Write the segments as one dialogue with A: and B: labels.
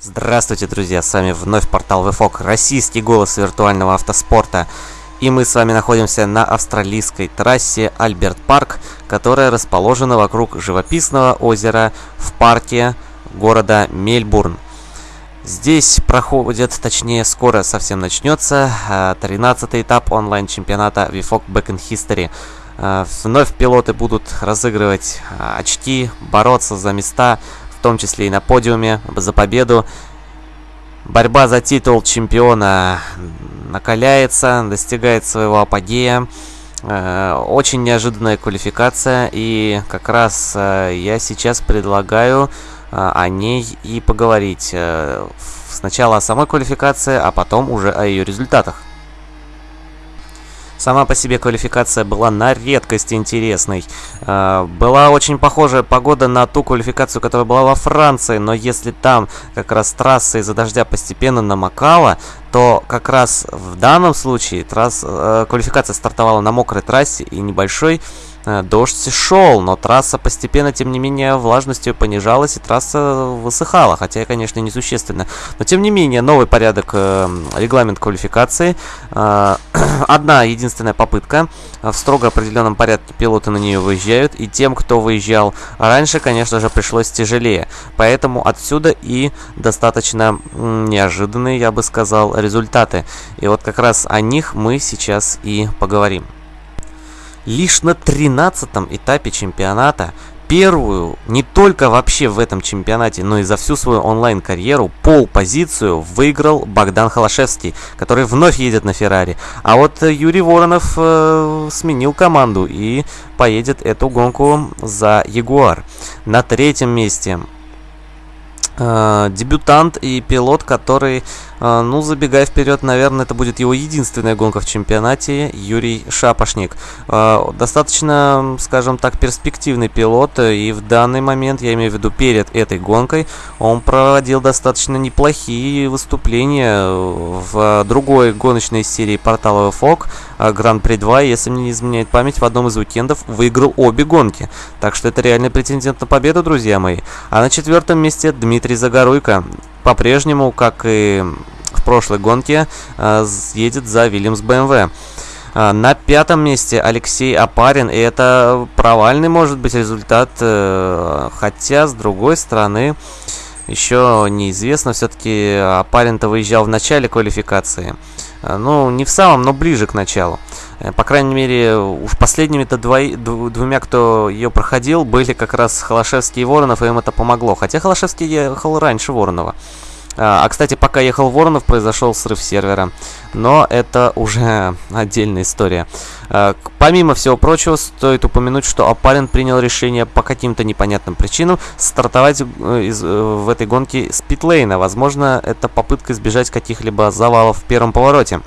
A: Здравствуйте, друзья! С вами вновь портал VFOG, российский голос виртуального автоспорта. И мы с вами находимся на австралийской трассе Альберт Парк, которая расположена вокруг живописного озера в парке города Мельбурн. Здесь проходит, точнее скоро совсем начнется, 13 этап онлайн-чемпионата VFOG Back in History. А, вновь пилоты будут разыгрывать а, очки, бороться за места, в том числе и на подиуме, за победу. Борьба за титул чемпиона накаляется, достигает своего апогея. А, очень неожиданная квалификация, и как раз я сейчас предлагаю о ней и поговорить. Э, сначала о самой квалификации, а потом уже о ее результатах. Сама по себе квалификация была на редкость интересной. Э, была очень похожая погода на ту квалификацию, которая была во Франции, но если там как раз трасса из-за дождя постепенно намокала, то как раз в данном случае трасс, э, квалификация стартовала на мокрой трассе и небольшой дождь шел, но трасса постепенно, тем не менее, влажностью понижалась, и трасса высыхала, хотя, конечно, несущественно. Но, тем не менее, новый порядок, э, регламент квалификации. Э, одна единственная попытка. В строго определенном порядке пилоты на нее выезжают, и тем, кто выезжал раньше, конечно же, пришлось тяжелее. Поэтому отсюда и достаточно неожиданные, я бы сказал, результаты. И вот как раз о них мы сейчас и поговорим. Лишь на 13 этапе чемпионата первую, не только вообще в этом чемпионате, но и за всю свою онлайн-карьеру, пол-позицию выиграл Богдан Холошевский, который вновь едет на Феррари. А вот Юрий Воронов э, сменил команду и поедет эту гонку за Ягуар. На третьем месте э, дебютант и пилот, который ну, забегая вперед, наверное, это будет его единственная гонка в чемпионате, Юрий Шапошник. А, достаточно, скажем так, перспективный пилот, и в данный момент, я имею в виду перед этой гонкой, он проводил достаточно неплохие выступления в другой гоночной серии портала FOG, Гран-при 2, если мне не изменяет память, в одном из уикендов выиграл обе гонки. Так что это реальный претендент на победу, друзья мои. А на четвертом месте Дмитрий Загоруйко по-прежнему, как и в прошлой гонке, э, едет за Вильямс БМВ. Э, на пятом месте Алексей Апарин, и это провальный может быть результат, э, хотя с другой стороны еще неизвестно, все-таки Апарин-то выезжал в начале квалификации. Ну, не в самом, но ближе к началу. По крайней мере, уж последними-то двумя, кто ее проходил, были как раз Холошевский и Воронов, и им это помогло. Хотя Холошевский ехал раньше Воронова. А, а, кстати, пока ехал Воронов, произошел срыв сервера. Но это уже отдельная история. А, помимо всего прочего, стоит упомянуть, что Апарин принял решение по каким-то непонятным причинам стартовать э, из, э, в этой гонке с питлейна. Возможно, это попытка избежать каких-либо завалов в первом повороте.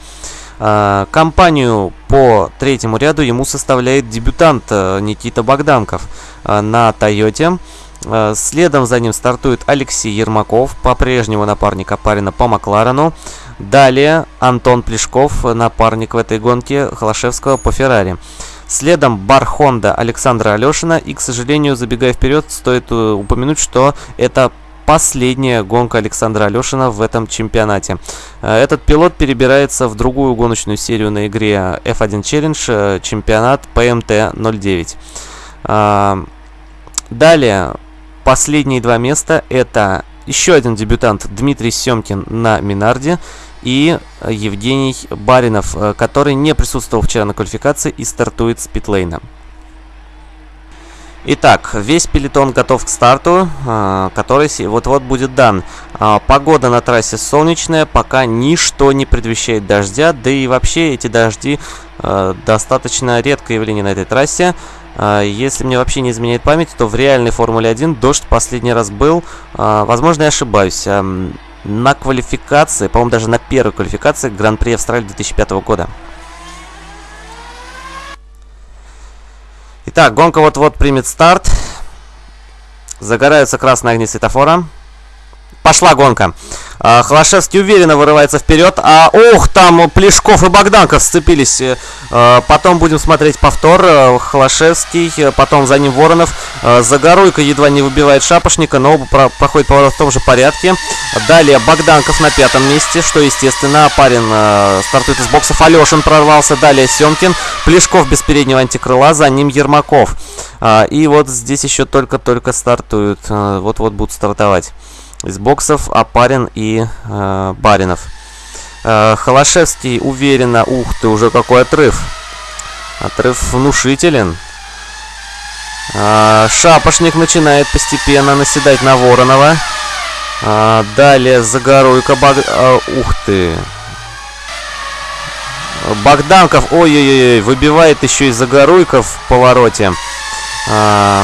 A: А, компанию по третьему ряду ему составляет дебютант э, Никита Богданков на Тойоте. Э, следом за ним стартует Алексей Ермаков, по-прежнему напарник Апарина по Макларену. Далее Антон Плешков, напарник в этой гонке Холошевского по Феррари. Следом бар Хонда Александра Алешина. И, к сожалению, забегая вперед, стоит э, упомянуть, что это последняя гонка Александра Алешина в этом чемпионате. Э, этот пилот перебирается в другую гоночную серию на игре F1 Challenge, чемпионат PMT 09. Далее Последние два места это еще один дебютант Дмитрий Семкин на Минарде и Евгений Баринов, э, который не присутствовал вчера на квалификации и стартует с питлейна. Итак, весь пелетон готов к старту, э, который вот-вот будет дан. А, погода на трассе солнечная, пока ничто не предвещает дождя, да и вообще эти дожди э, достаточно редкое явление на этой трассе. А, если мне вообще не изменяет память, то в реальной Формуле 1 дождь последний раз был. А, возможно, я ошибаюсь. На квалификации, по-моему, даже на первой квалификации Гран-при Австралии 2005 года. Итак, гонка вот-вот примет старт. Загораются красные огни светофора. Пошла гонка. А, Холошевский уверенно вырывается вперед. А, ох, там Плешков и Богданков сцепились. А, потом будем смотреть повтор. А, Холошевский, потом за ним Воронов. А, Загоруйко едва не выбивает Шапошника, но оба про проходит поворот в том же порядке. Далее Богданков на пятом месте, что естественно. Парень а, стартует из боксов. Алешин прорвался. Далее Семкин. Плешков без переднего антикрыла. За ним Ермаков. И вот здесь еще только-только стартуют. Вот-вот будут стартовать из боксов Апарин и э, Баринов. Э, Холошевский уверенно... Ух ты, уже какой отрыв. Отрыв внушителен. Э, Шапошник начинает постепенно наседать на Воронова. Э, далее Загоруйка... Баг... Э, ух ты. Богданков, ой-ой-ой, выбивает еще и Загоруйка в повороте. Э,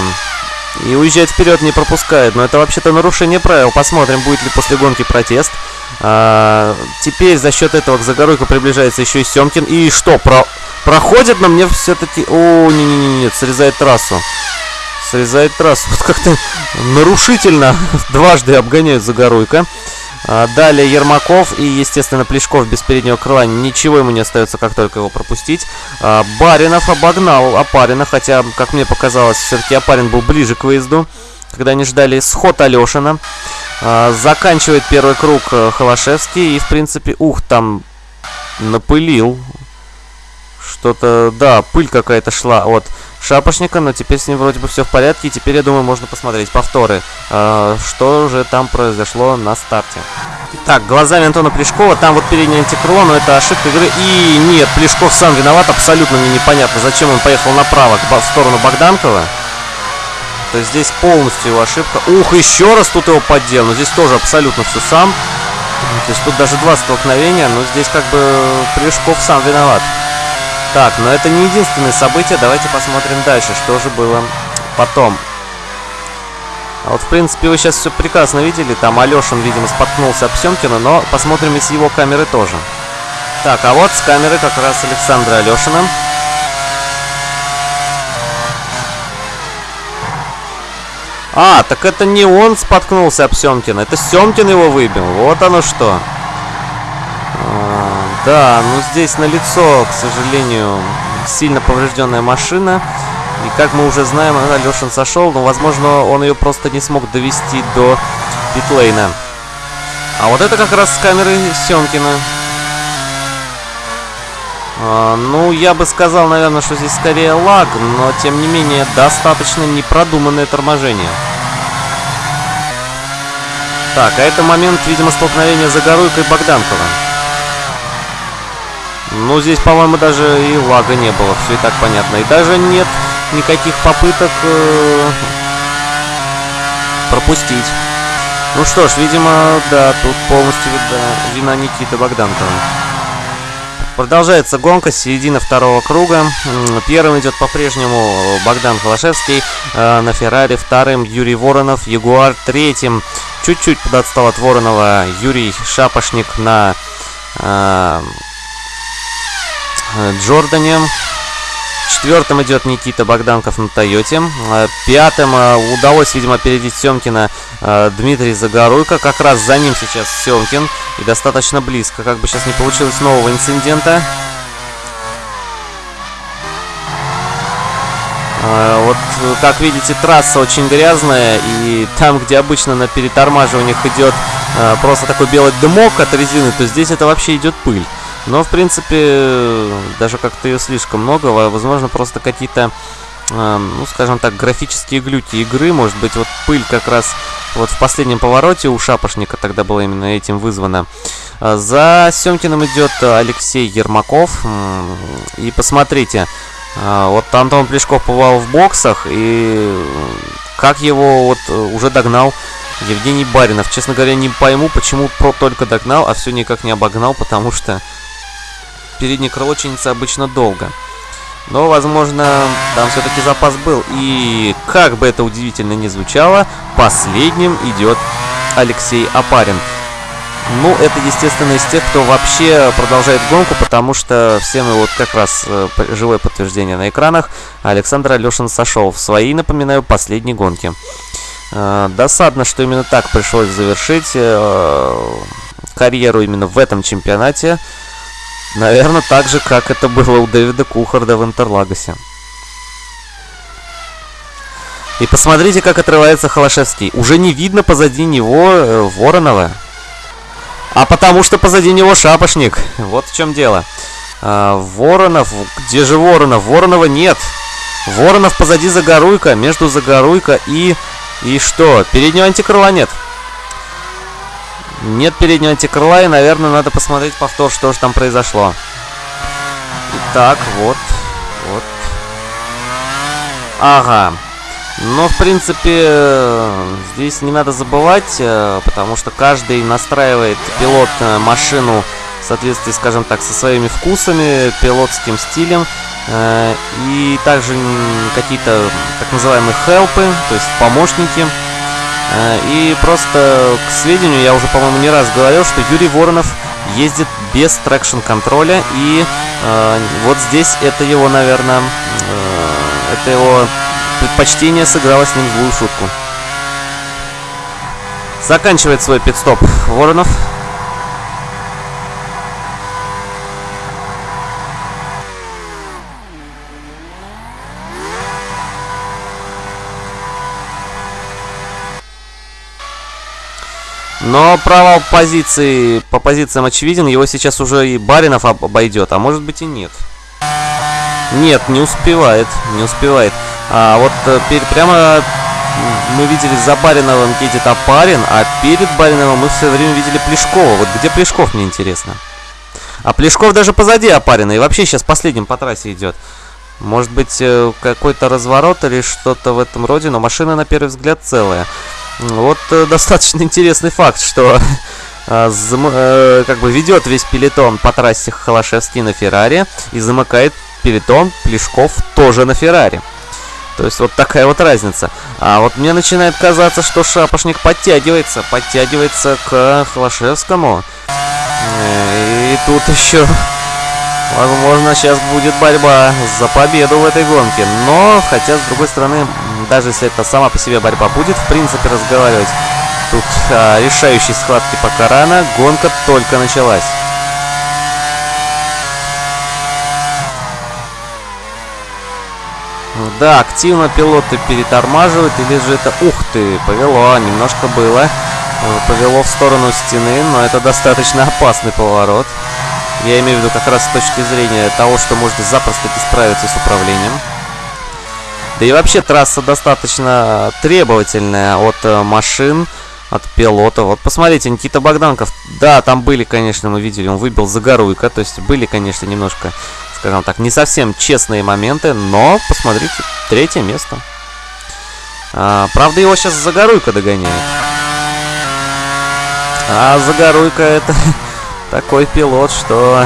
A: и уезжает вперед, не пропускает. Но это вообще-то нарушение правил. Посмотрим, будет ли после гонки протест. А, теперь за счет этого к Загоруйку приближается еще и Семкин. И что, про... проходит, но мне все-таки... О, не-не-не, срезает трассу. Срезает трассу. Вот как-то нарушительно дважды обгоняют Загоруйка. А, далее Ермаков и, естественно, Плешков без переднего крыла. Ничего ему не остается, как только его пропустить. А, Баринов обогнал Апарина, хотя, как мне показалось, все-таки Апарин был ближе к выезду. Когда они ждали сход Алешина. А, заканчивает первый круг э, Холошевский. И, в принципе, ух, там напылил. Что-то, да, пыль какая-то шла от Шапошника, но теперь с ним вроде бы все в порядке, и теперь, я думаю, можно посмотреть повторы, э, что же там произошло на старте. Так, глазами Антона Плешкова, там вот передний антикрыло, но это ошибка игры, и нет, Плешков сам виноват, абсолютно мне непонятно, зачем он поехал направо, в сторону Богданкова. То есть здесь полностью его ошибка. Ух, еще раз тут его поддел, но здесь тоже абсолютно все сам. То есть тут даже два столкновения, но здесь как бы Плешков сам виноват. Так, но это не единственное событие. Давайте посмотрим дальше, что же было потом. А вот, в принципе, вы сейчас все прекрасно видели. Там Алешин, видимо, споткнулся об Семкина, но посмотрим и с его камеры тоже. Так, а вот с камеры как раз Александра Алешина. А, так это не он споткнулся об Семкина, это Семкин его выбил. Вот оно что. Да, ну здесь на лицо, к сожалению, сильно поврежденная машина. И как мы уже знаем, Алешин сошел, но, возможно, он ее просто не смог довести до питлейна. А вот это как раз с камеры Семкина. А, ну, я бы сказал, наверное, что здесь скорее лаг, но, тем не менее, достаточно непродуманное торможение. Так, а это момент, видимо, столкновения Загоруйка и Богданкова. Ну, здесь, по-моему, даже и лага не было, все и так понятно. И даже нет никаких попыток э, пропустить. Ну что ж, видимо, да, тут полностью видно, вина Никиты Богданкова. Продолжается гонка, середина второго круга. Первым идет по-прежнему Богдан Холошевский э, на Феррари, вторым Юрий Воронов, Ягуар, третьим чуть-чуть подотстал от Воронова Юрий Шапошник на Э, Джордане. Четвертым идет Никита Богданков на Тойоте. Э, пятым э, удалось, видимо, опередить Семкина Дмитрий Загоруйко. Как раз за ним сейчас Семкин. И достаточно близко. Как бы сейчас не получилось нового инцидента. Вот, как видите, трасса очень грязная, и там, где обычно на перетормаживаниях идет просто такой белый дымок от резины, то здесь это вообще идет пыль. Но, в принципе, даже как-то ее слишком много. Возможно, просто какие-то, э, ну, скажем так, графические глюки игры. Может быть, вот пыль как раз вот в последнем повороте у Шапошника тогда была именно этим вызвана. А за Семкиным идет Алексей Ермаков. И посмотрите, а, вот Антон Плешков побывал в боксах, и как его вот уже догнал Евгений Баринов. Честно говоря, не пойму, почему про только догнал, а все никак не обогнал, потому что переднее крыло чинится обычно долго. Но, возможно, там все-таки запас был. И, как бы это удивительно ни звучало, последним идет Алексей Апарин. Ну, это, естественно, из тех, кто вообще продолжает гонку, потому что все мы вот как раз э, живое подтверждение на экранах. Александр Алешин сошел в свои, напоминаю, последней гонки. Э, досадно, что именно так пришлось завершить. Э, карьеру именно в этом чемпионате. Наверное, так же, как это было у Дэвида Кухарда в Интерлагосе. И посмотрите, как отрывается Холошевский. Уже не видно позади него э, Воронова. А потому что позади него шапошник. Вот в чем дело. А, Воронов. Где же Воронов? Воронова нет. Воронов позади Загоруйка. Между Загоруйка и... И что? Переднего антикрыла нет. Нет переднего антикрыла, и, наверное, надо посмотреть повтор, что же там произошло. Итак, вот. Вот. Ага. Но, в принципе, здесь не надо забывать, э, потому что каждый настраивает пилот э, машину в соответствии, скажем так, со своими вкусами, пилотским стилем. Э, и также какие-то так называемые help ы, то есть помощники. И просто к сведению, я уже, по-моему, не раз говорил, что Юрий Воронов ездит без traction control я. И вот здесь это его, наверное, это его предпочтение сыграло с ним злую шутку. Заканчивает свой пидстоп Воронов. Но провал позиции по позициям очевиден. Его сейчас уже и Баринов обойдет, а может быть и нет. Нет, не успевает, не успевает. А вот э, прямо мы видели за Бариновым едет Апарин, а перед Бариновым мы все время видели Плешкова. Вот где Плешков, мне интересно. А Плешков даже позади Апарина и вообще сейчас последним по трассе идет. Может быть, э, какой-то разворот или что-то в этом роде, но машина на первый взгляд целая. Вот э, достаточно интересный факт, что как бы ведет весь пелетон по трассе Холошевский на Феррари и замыкает пелетон Плешков тоже на Феррари. То есть вот такая вот разница. А вот мне начинает казаться, что Шапошник подтягивается, подтягивается к Холошевскому. Э, и тут еще, возможно, сейчас будет борьба за победу в этой гонке. Но, хотя, с другой стороны, даже если это сама по себе борьба будет, в принципе, разговаривать тут а, решающей схватки пока рано, гонка только началась. Да, активно пилоты перетормаживают, или же это... Ух ты, повело, немножко было. Э, повело в сторону стены, но это достаточно опасный поворот. Я имею в виду как раз с точки зрения того, что можно запросто не справиться с управлением. Да и вообще трасса достаточно требовательная от э, машин, от пилота. Вот посмотрите, Никита Богданков. Да, там были, конечно, мы видели, он выбил Загоруйка. То есть были, конечно, немножко скажем так, не совсем честные моменты, но посмотрите, третье место. А, правда, его сейчас Загоруйка догоняет. А Загоруйка это такой пилот, что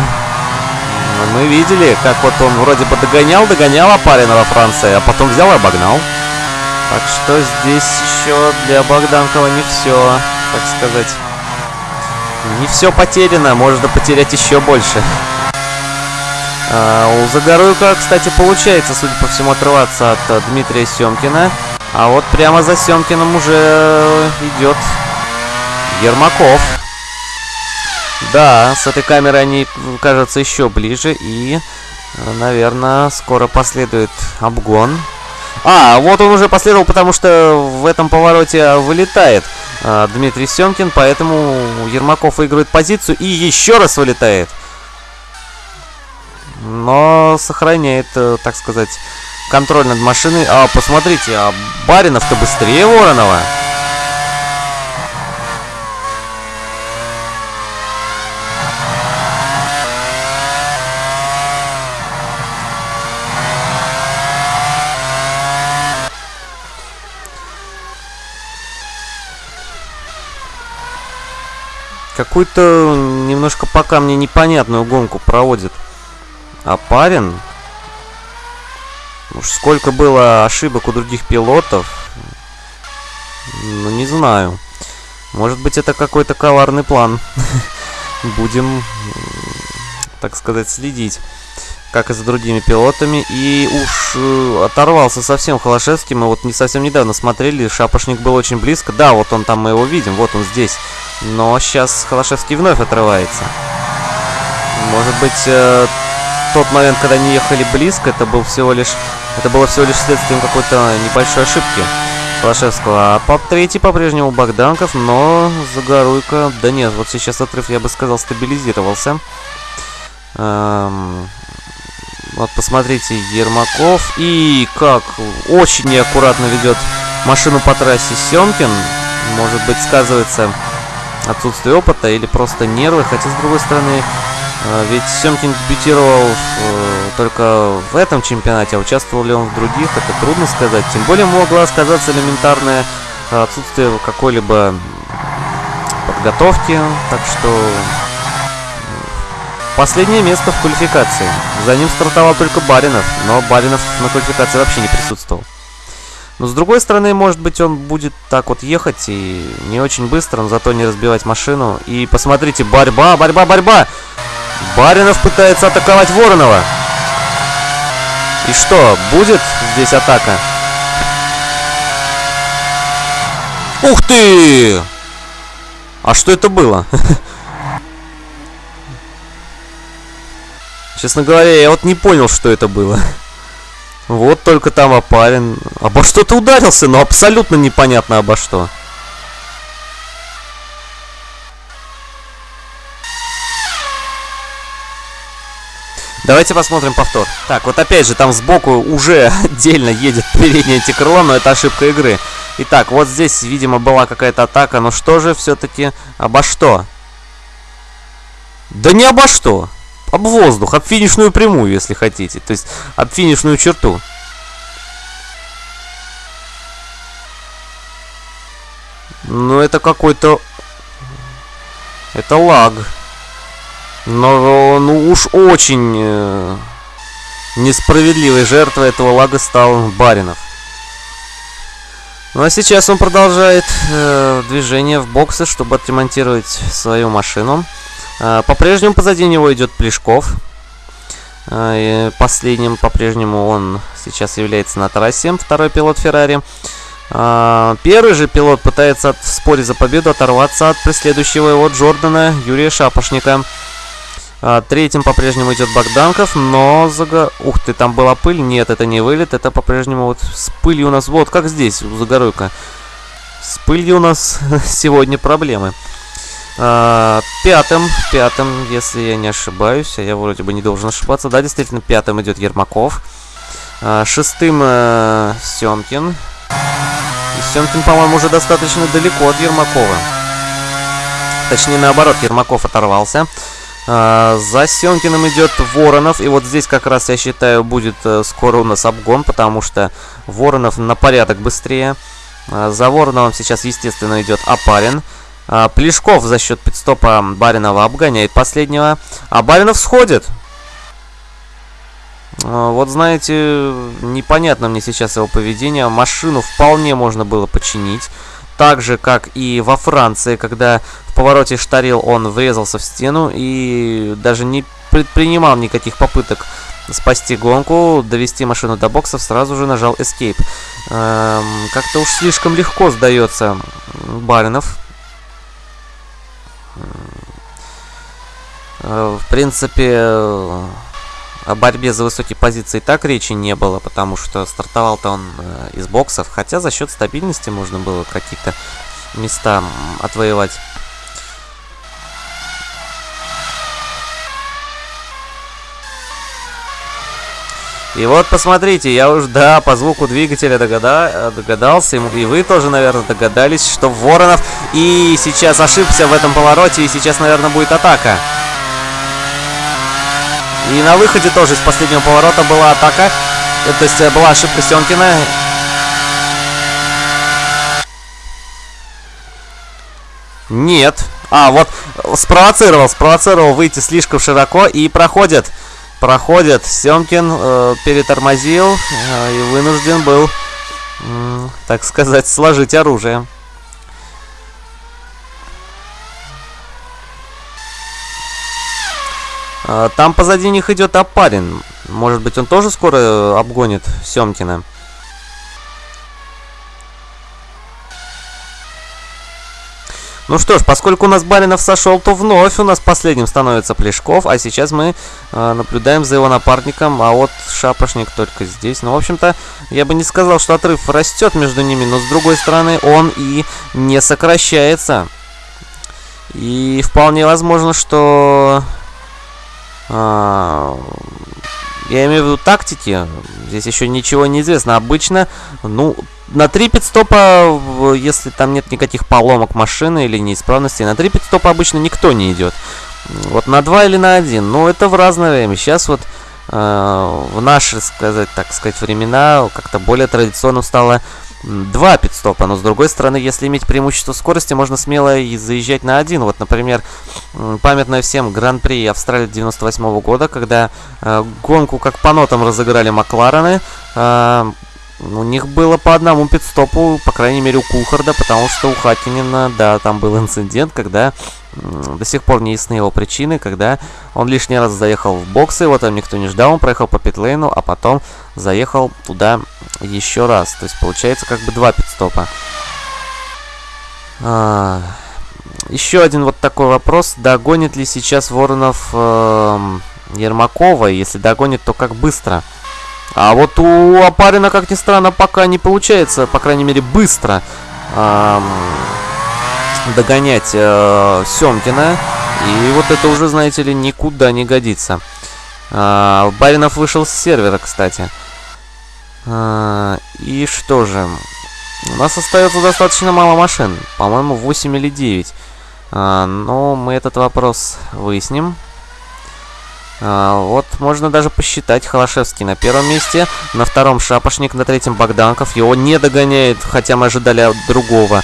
A: мы видели, как вот он вроде бы догонял, догонял Апарина во Франции, а потом взял и обогнал. Так что здесь еще для Богданкова не все, так сказать. Не все потеряно, можно потерять еще больше. А, у Загоруйка, кстати, получается, судя по всему, отрываться от а, Дмитрия Семкина. А вот прямо за Семкиным уже идет Ермаков. Да, с этой камерой они кажутся еще ближе. И, наверное, скоро последует обгон. А, вот он уже последовал, потому что в этом повороте вылетает э, Дмитрий Семкин, поэтому Ермаков выигрывает позицию и еще раз вылетает но сохраняет, э, так сказать, контроль над машиной. А, посмотрите, а Баринов-то быстрее Воронова. Какую-то немножко пока мне непонятную гонку проводит. А парень... Уж сколько было ошибок у других пилотов. Ну, не знаю. Может быть, это какой-то коварный план. Будем, так сказать, следить. Как и за другими пилотами. И уж э, оторвался совсем Холошевский. Мы вот не совсем недавно смотрели. Шапошник был очень близко. Да, вот он там, мы его видим. Вот он здесь. Но сейчас Холошевский вновь отрывается. Может быть, э, тот момент, когда они ехали близко, это был всего лишь... Это было всего лишь следствием какой-то небольшой ошибки Холошевского. А по третий по-прежнему Богданков, но Загоруйка... Да нет, вот сейчас отрыв, я бы сказал, стабилизировался. Эм, вот посмотрите, Ермаков. И как очень неаккуратно ведет машину по трассе Семкин. Может быть, сказывается отсутствие опыта или просто нервы. Хотя, с другой стороны, э, ведь Семкин дебютировал э, только в этом чемпионате, а участвовал ли он в других, это трудно сказать. Тем более могла сказаться элементарное отсутствие какой-либо подготовки. Так что Последнее место в квалификации. За ним стартовал только Баринов, но Баринов на квалификации вообще не присутствовал. Но с другой стороны, может быть, он будет так вот ехать и не очень быстро, но зато не разбивать машину. И посмотрите, борьба, борьба, борьба! Баринов пытается атаковать Воронова. И что, будет здесь атака? Ух ты! А что это было? Честно говоря, я вот не понял, что это было. Вот только там опарен. Обо что ты ударился, но абсолютно непонятно обо что. Давайте посмотрим повтор. Так, вот опять же, там сбоку уже отдельно едет переднее антикрыло, но это ошибка игры. Итак, вот здесь, видимо, была какая-то атака, но что же все-таки обо что? Да не обо что об воздух, об финишную прямую, если хотите. То есть об финишную черту. Ну, это какой-то... Это лаг. Но, ну уж очень э, несправедливой жертвой этого лага стал Баринов. Ну а сейчас он продолжает э, движение в боксы, чтобы отремонтировать свою машину. А, по-прежнему позади него идет Плешков. А, последним по-прежнему он сейчас является на трассе, второй пилот Феррари. А, первый же пилот пытается в споре за победу оторваться от преследующего его Джордана Юрия Шапошника. Третьим по-прежнему идет Богданков, но... Зага... Ух ты, там была пыль. Нет, это не вылет, это по-прежнему вот с пылью у нас... Вот, как здесь, у Загоруйка. С пылью у нас сегодня проблемы. А, пятым, пятым, если я не ошибаюсь, а я вроде бы не должен ошибаться. Да, действительно, пятым идет Ермаков. А, шестым э, Семкин. И Семкин, по-моему, уже достаточно далеко от Ермакова. Точнее, наоборот, Ермаков оторвался. А, за Семкиным идет Воронов. И вот здесь как раз, я считаю, будет э, скоро у нас обгон, потому что Воронов на порядок быстрее. А, за Вороновым сейчас, естественно, идет Апарин. А, Плешков за счет пидстопа Баринова обгоняет последнего. А Баринов сходит. А, вот знаете, непонятно мне сейчас его поведение. Машину вполне можно было починить. Так же, как и во Франции, когда в повороте штарил он врезался в стену и даже не предпринимал никаких попыток спасти гонку, довести машину до боксов, сразу же нажал Escape. Эм, Как-то уж слишком легко сдается Баринов. В принципе, э, о борьбе за высокие позиции так речи не было, потому что стартовал-то он э, из боксов, хотя за счет стабильности можно было какие-то места отвоевать. И вот посмотрите, я уж, да, по звуку двигателя догада, догадался, и вы тоже, наверное, догадались, что Воронов и сейчас ошибся в этом повороте, и сейчас, наверное, будет атака. И на выходе тоже из последнего поворота была атака, э, то есть э, была ошибка Сёнкина. Нет. А, вот спровоцировал, спровоцировал выйти слишком широко и проходит проходит. Семкин э, перетормозил э, и вынужден был, э, так сказать, сложить оружие. Там позади них идет Апарин. Может быть, он тоже скоро обгонит Семкина. Ну что ж, поскольку у нас Баринов сошел, то вновь у нас последним становится Плешков, а сейчас мы э, наблюдаем за его напарником, а вот Шапошник только здесь. Ну, в общем-то, я бы не сказал, что отрыв растет между ними, но с другой стороны он и не сокращается. И вполне возможно, что... Э, я имею в виду тактики, здесь еще ничего не известно. Обычно, ну, на 3 пидстопа, если там нет никаких поломок машины или неисправностей, на 3 пидстопа обычно никто не идет. Вот на 2 или на 1, но это в разное время. Сейчас вот э, в наши, сказать, так сказать, времена как-то более традиционным стало два пидстопа, но с другой стороны, если иметь преимущество скорости, можно смело и заезжать на один. Вот, например, памятная всем Гран-при Австралии 98 -го года, когда э, гонку как по нотам разыграли Макларены, э, у них было по одному пидстопу, по крайней мере у Кухарда, потому что у Хакинина, да, там был инцидент, когда до сих пор не ясны его причины, когда он лишний раз заехал в боксы, его там никто не ждал, он проехал по питлейну, а потом заехал туда еще раз. То есть получается как бы два пидстопа. А, еще один вот такой вопрос. Догонит ли сейчас Воронов э, Ермакова? Если догонит, то как быстро? А вот у Апарина, как ни странно, пока не получается, по крайней мере, быстро эм, догонять э, Семкина. И вот это уже, знаете ли, никуда не годится. Э, Баринов вышел с сервера, кстати. Э, и что же? У нас остается достаточно мало машин. По-моему, 8 или 9. Э, но мы этот вопрос выясним. А, вот можно даже посчитать. Холошевский на первом месте, на втором Шапошник, на третьем Богданков. Его не догоняет, хотя мы ожидали другого.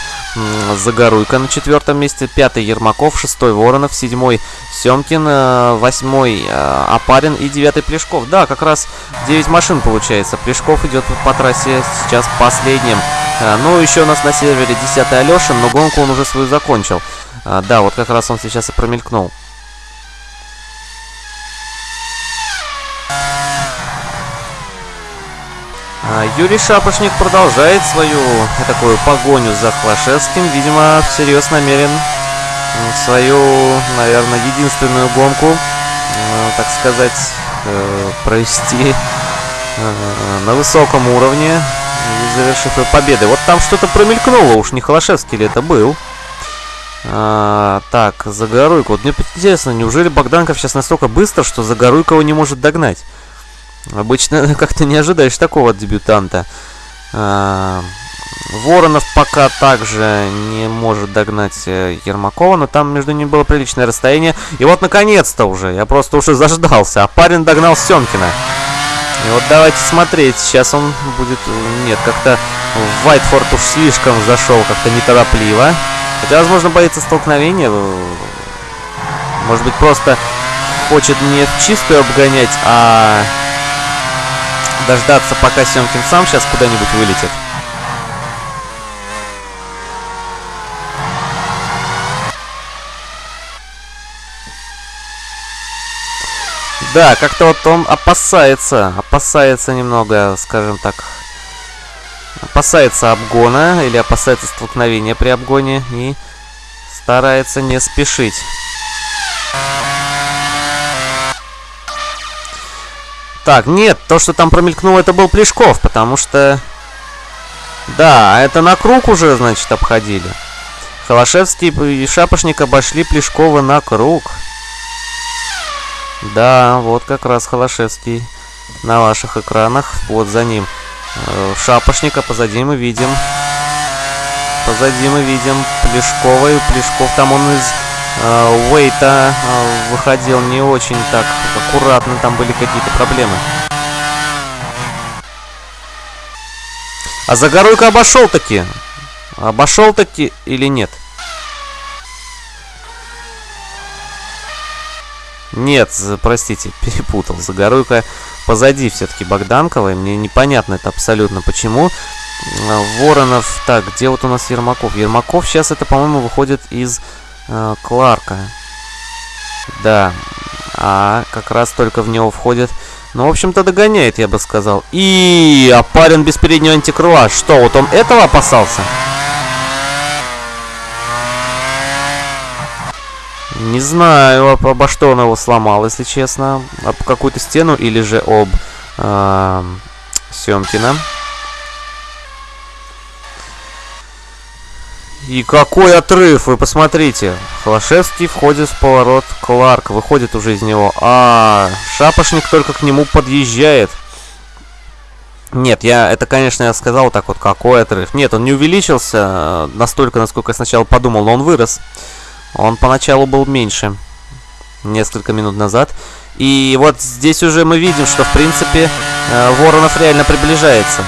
A: Загоруйка на четвертом месте, пятый Ермаков, шестой Воронов, седьмой Семкин, э, восьмой э, Апарин и девятый Плешков. Да, как раз 9 машин получается. Плешков идет по трассе сейчас последним. Э, ну, еще у нас на сервере 10 Алешин, но гонку он уже свою закончил. Да, вот как раз он сейчас и промелькнул. Юрий Шапошник продолжает свою такую погоню за Хлашевским. Видимо, всерьез намерен свою, наверное, единственную гонку, э, так сказать, э, провести э, на высоком уровне, завершив ее победой. Вот там что-то промелькнуло, уж не Холошевский ли это был. А, так, Загоруйко. Вот мне интересно, неужели Богданков сейчас настолько быстро, что Загоруйко его не может догнать? Обычно как-то не ожидаешь такого дебютанта. А, Воронов пока также не может догнать э, Ермакова, но там между ними было приличное расстояние. И вот наконец-то уже, я просто уже заждался, а парень догнал Семкина. И вот давайте смотреть, сейчас он будет... Нет, как-то Вайтфорд уж слишком зашел, как-то неторопливо. Хотя, возможно, боится столкновения. Может быть, просто хочет не в чистую обгонять, а дождаться, пока Семкин сам сейчас куда-нибудь вылетит. Да, как-то вот он опасается, опасается немного, скажем так, опасается обгона или опасается столкновения при обгоне и старается не спешить. Так, нет, то, что там промелькнуло, это был Плешков, потому что... Да, это на круг уже, значит, обходили. Холошевский и Шапошник обошли Плешкова на круг. Да, вот как раз Холошевский на ваших экранах. Вот за ним э, Шапошника, позади мы видим... Позади мы видим Плешкова, и Плешков там он из Уэйта э, выходил не очень так аккуратно, там были какие-то проблемы. А Загоруйко обошел таки. Обошел таки или нет? Нет, простите, перепутал. Загоруйка позади все-таки Богданкова. Мне непонятно это абсолютно почему. Воронов. Так, где вот у нас Ермаков? Ермаков сейчас это, по-моему, выходит из э, Кларка. Да, а как раз только в него входит... Ну, в общем-то, догоняет, я бы сказал. И опарен без переднего антикрыла. Что, вот он этого опасался? Не знаю, об, обо что он его сломал, если честно. Об какую-то стену или же об э, Семкина. И какой отрыв, вы посмотрите. Холошевский входит в поворот, Кларк выходит уже из него. А, шапошник только к нему подъезжает. Нет, я, это, конечно, я сказал так вот, какой отрыв. Нет, он не увеличился э, настолько, насколько я сначала подумал, но он вырос. Он поначалу был меньше, несколько минут назад. И вот здесь уже мы видим, что, в принципе, э, Воронов реально приближается.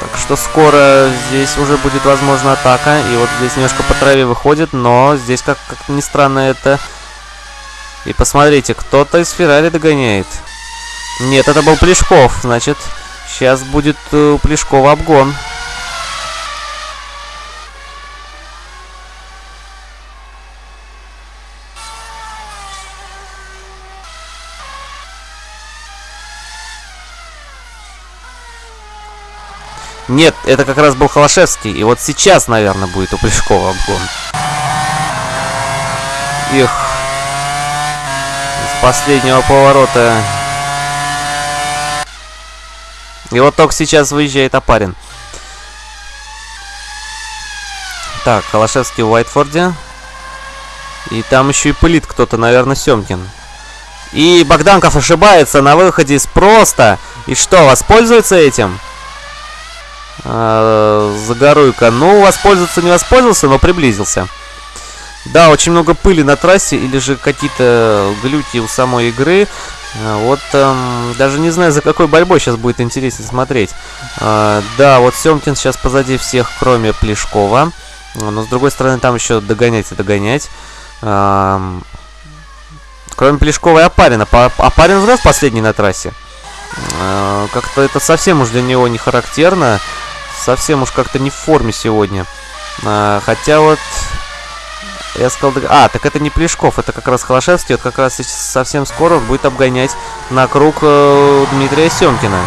A: Так что скоро здесь уже будет, возможно, атака. И вот здесь немножко по траве выходит, но здесь, как, как ни странно, это... И посмотрите, кто-то из Феррари догоняет. Нет, это был Плешков, значит, сейчас будет э, у Плешкова обгон. Нет, это как раз был Холошевский. И вот сейчас, наверное, будет у Плешкова обгон. Их. С последнего поворота. И вот только сейчас выезжает Апарин. Так, Холошевский в Уайтфорде. И там еще и пылит кто-то, наверное, Семкин. И Богданков ошибается на выходе из просто. И что, воспользуется этим? Э, Загоруйка. Ну, воспользоваться не воспользовался, но приблизился. Да, очень много пыли на трассе, или же какие-то глюки у самой игры. А, вот эм, даже не знаю, за какой борьбой сейчас будет интересно смотреть. Э, да, вот Семкин сейчас позади всех, кроме Плешкова. Но с другой стороны, там еще догонять и догонять. Эм, кроме Плешкова и Апарина. Апарин вновь последний на трассе. Э, Как-то это совсем уж для него не характерно совсем уж как-то не в форме сегодня. А, хотя вот... Я сказал... А, так это не Плешков, это как раз Холошевский. Вот как раз совсем скоро будет обгонять на круг э, Дмитрия Семкина.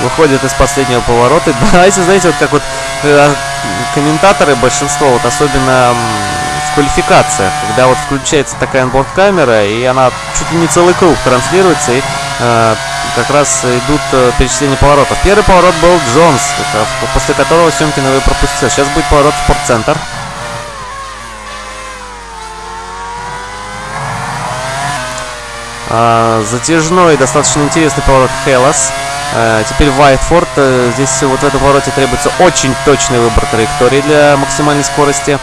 A: Выходит из последнего поворота. Давайте, знаете, вот как вот э, комментаторы, большинство, вот особенно в квалификациях, когда вот включается такая онборд-камера, и она чуть ли не целый круг транслируется, и э, как раз идут э, перечисления поворотов. Первый поворот был Джонс, после которого Семкин его пропустил. Сейчас будет поворот в спортцентр. Uh, затяжной, достаточно интересный поворот Хелос. Uh, теперь Вайтфорд. Uh, здесь вот в этом повороте требуется очень точный выбор траектории для максимальной скорости.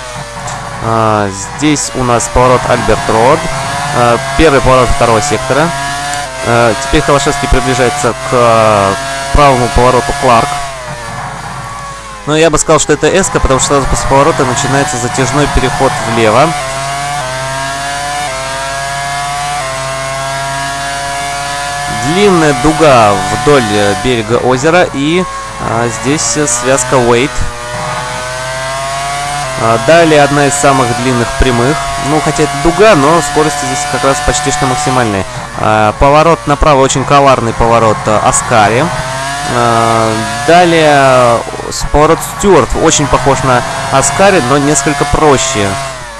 A: Здесь у нас поворот Альберт Род. Первый поворот второго сектора. Э, теперь Холошевский приближается к э, правому повороту Кларк. Но я бы сказал, что это эска, потому что сразу после поворота начинается затяжной переход влево. Длинная дуга вдоль э, берега озера и а, здесь связка Wait. А, далее одна из самых длинных прямых. Ну, хотя это дуга, но скорости здесь как раз почти что максимальные. А, поворот направо, очень коварный поворот а, Аскари. А, далее поворот Стюарт, очень похож на Аскари, но несколько проще.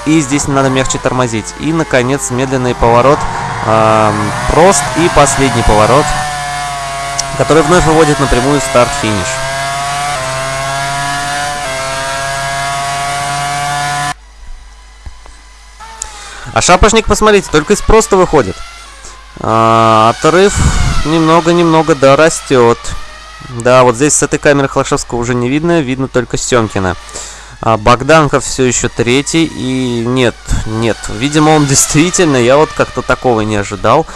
A: И здесь надо мягче тормозить. И, наконец, медленный поворот а, Прост и последний поворот, который вновь выводит напрямую старт-финиш. А шапошник, посмотрите, только из просто выходит. А, отрыв немного-немного, да, растет. Да, вот здесь с этой камеры Холошевского уже не видно, видно только Семкина. А Богданков все еще третий, и нет, нет, видимо он действительно, я вот как-то такого не ожидал.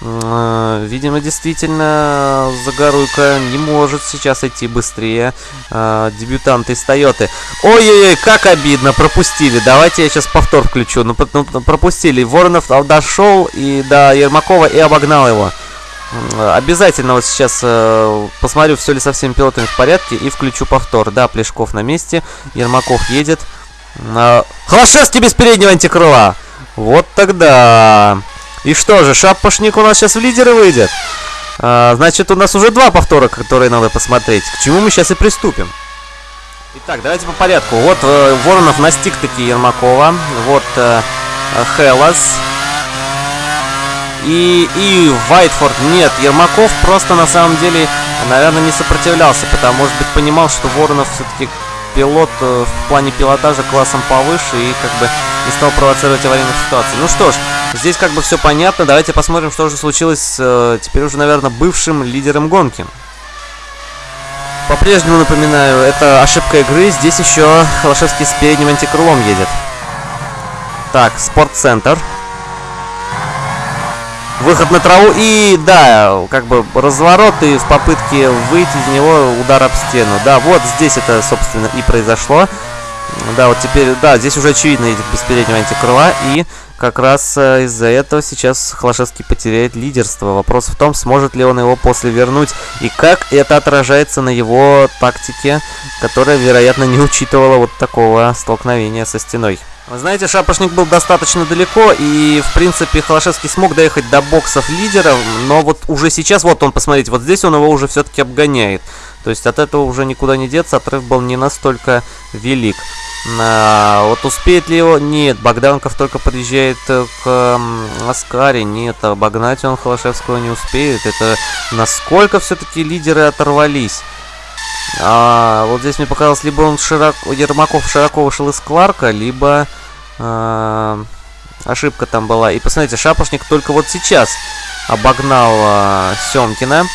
A: Э, видимо, действительно, Загоруйка не может сейчас идти быстрее. Э, дебютант из Тойоты. Ой-ой-ой, как обидно, пропустили. Давайте я сейчас повтор включу. Ну, ну пропустили. Воронов дошел и до Ермакова и обогнал его. Обязательно вот сейчас э, посмотрю, все ли со всеми пилотами в порядке и включу повтор. Да, Плешков на месте, Ермаков едет. Э, Холошевский без переднего антикрыла. Вот тогда... И что же, шапошник у нас сейчас в лидеры выйдет. А, значит, у нас уже два повтора, которые надо посмотреть. К чему мы сейчас и приступим. Итак, давайте по порядку. Вот э, Воронов настиг таки Ермакова. Вот э, Хелас. И, и Вайтфорд. Нет, Ермаков просто на самом деле, наверное, не сопротивлялся, потому, может быть, понимал, что Воронов все-таки пилот э, в плане пилотажа классом повыше и как бы не стал провоцировать аварийных ситуаций. Ну что ж, здесь как бы все понятно. Давайте посмотрим, что же случилось с э, теперь уже, наверное, бывшим лидером гонки. По-прежнему напоминаю, это ошибка игры. Здесь еще Холошевский с передним антикрылом едет. Так, спортцентр. Выход на траву и, да, как бы разворот и в попытке выйти из него удар об стену. Да, вот здесь это, собственно, и произошло. Да, вот теперь, да, здесь уже очевидно едет без переднего антикрыла и как раз э, из-за этого сейчас Холошевский потеряет лидерство. Вопрос в том, сможет ли он его после вернуть и как это отражается на его тактике, которая, вероятно, не учитывала вот такого столкновения со стеной. Вы знаете, Шапошник был достаточно далеко, и, в принципе, Холошевский смог доехать до боксов лидера, но вот уже сейчас, вот он, посмотрите, вот здесь он его уже все-таки обгоняет. То есть от этого уже никуда не деться, отрыв был не настолько велик. А, вот успеет ли его? Нет, Богданков только подъезжает к Аскаре. Нет, обогнать он Холошевского не успеет. Это насколько все-таки лидеры оторвались. А, вот здесь мне показалось, либо он широко, Ермаков широко вышел из Кларка, либо а, ошибка там была. И посмотрите, Шапошник только вот сейчас обогнал а, Семкина.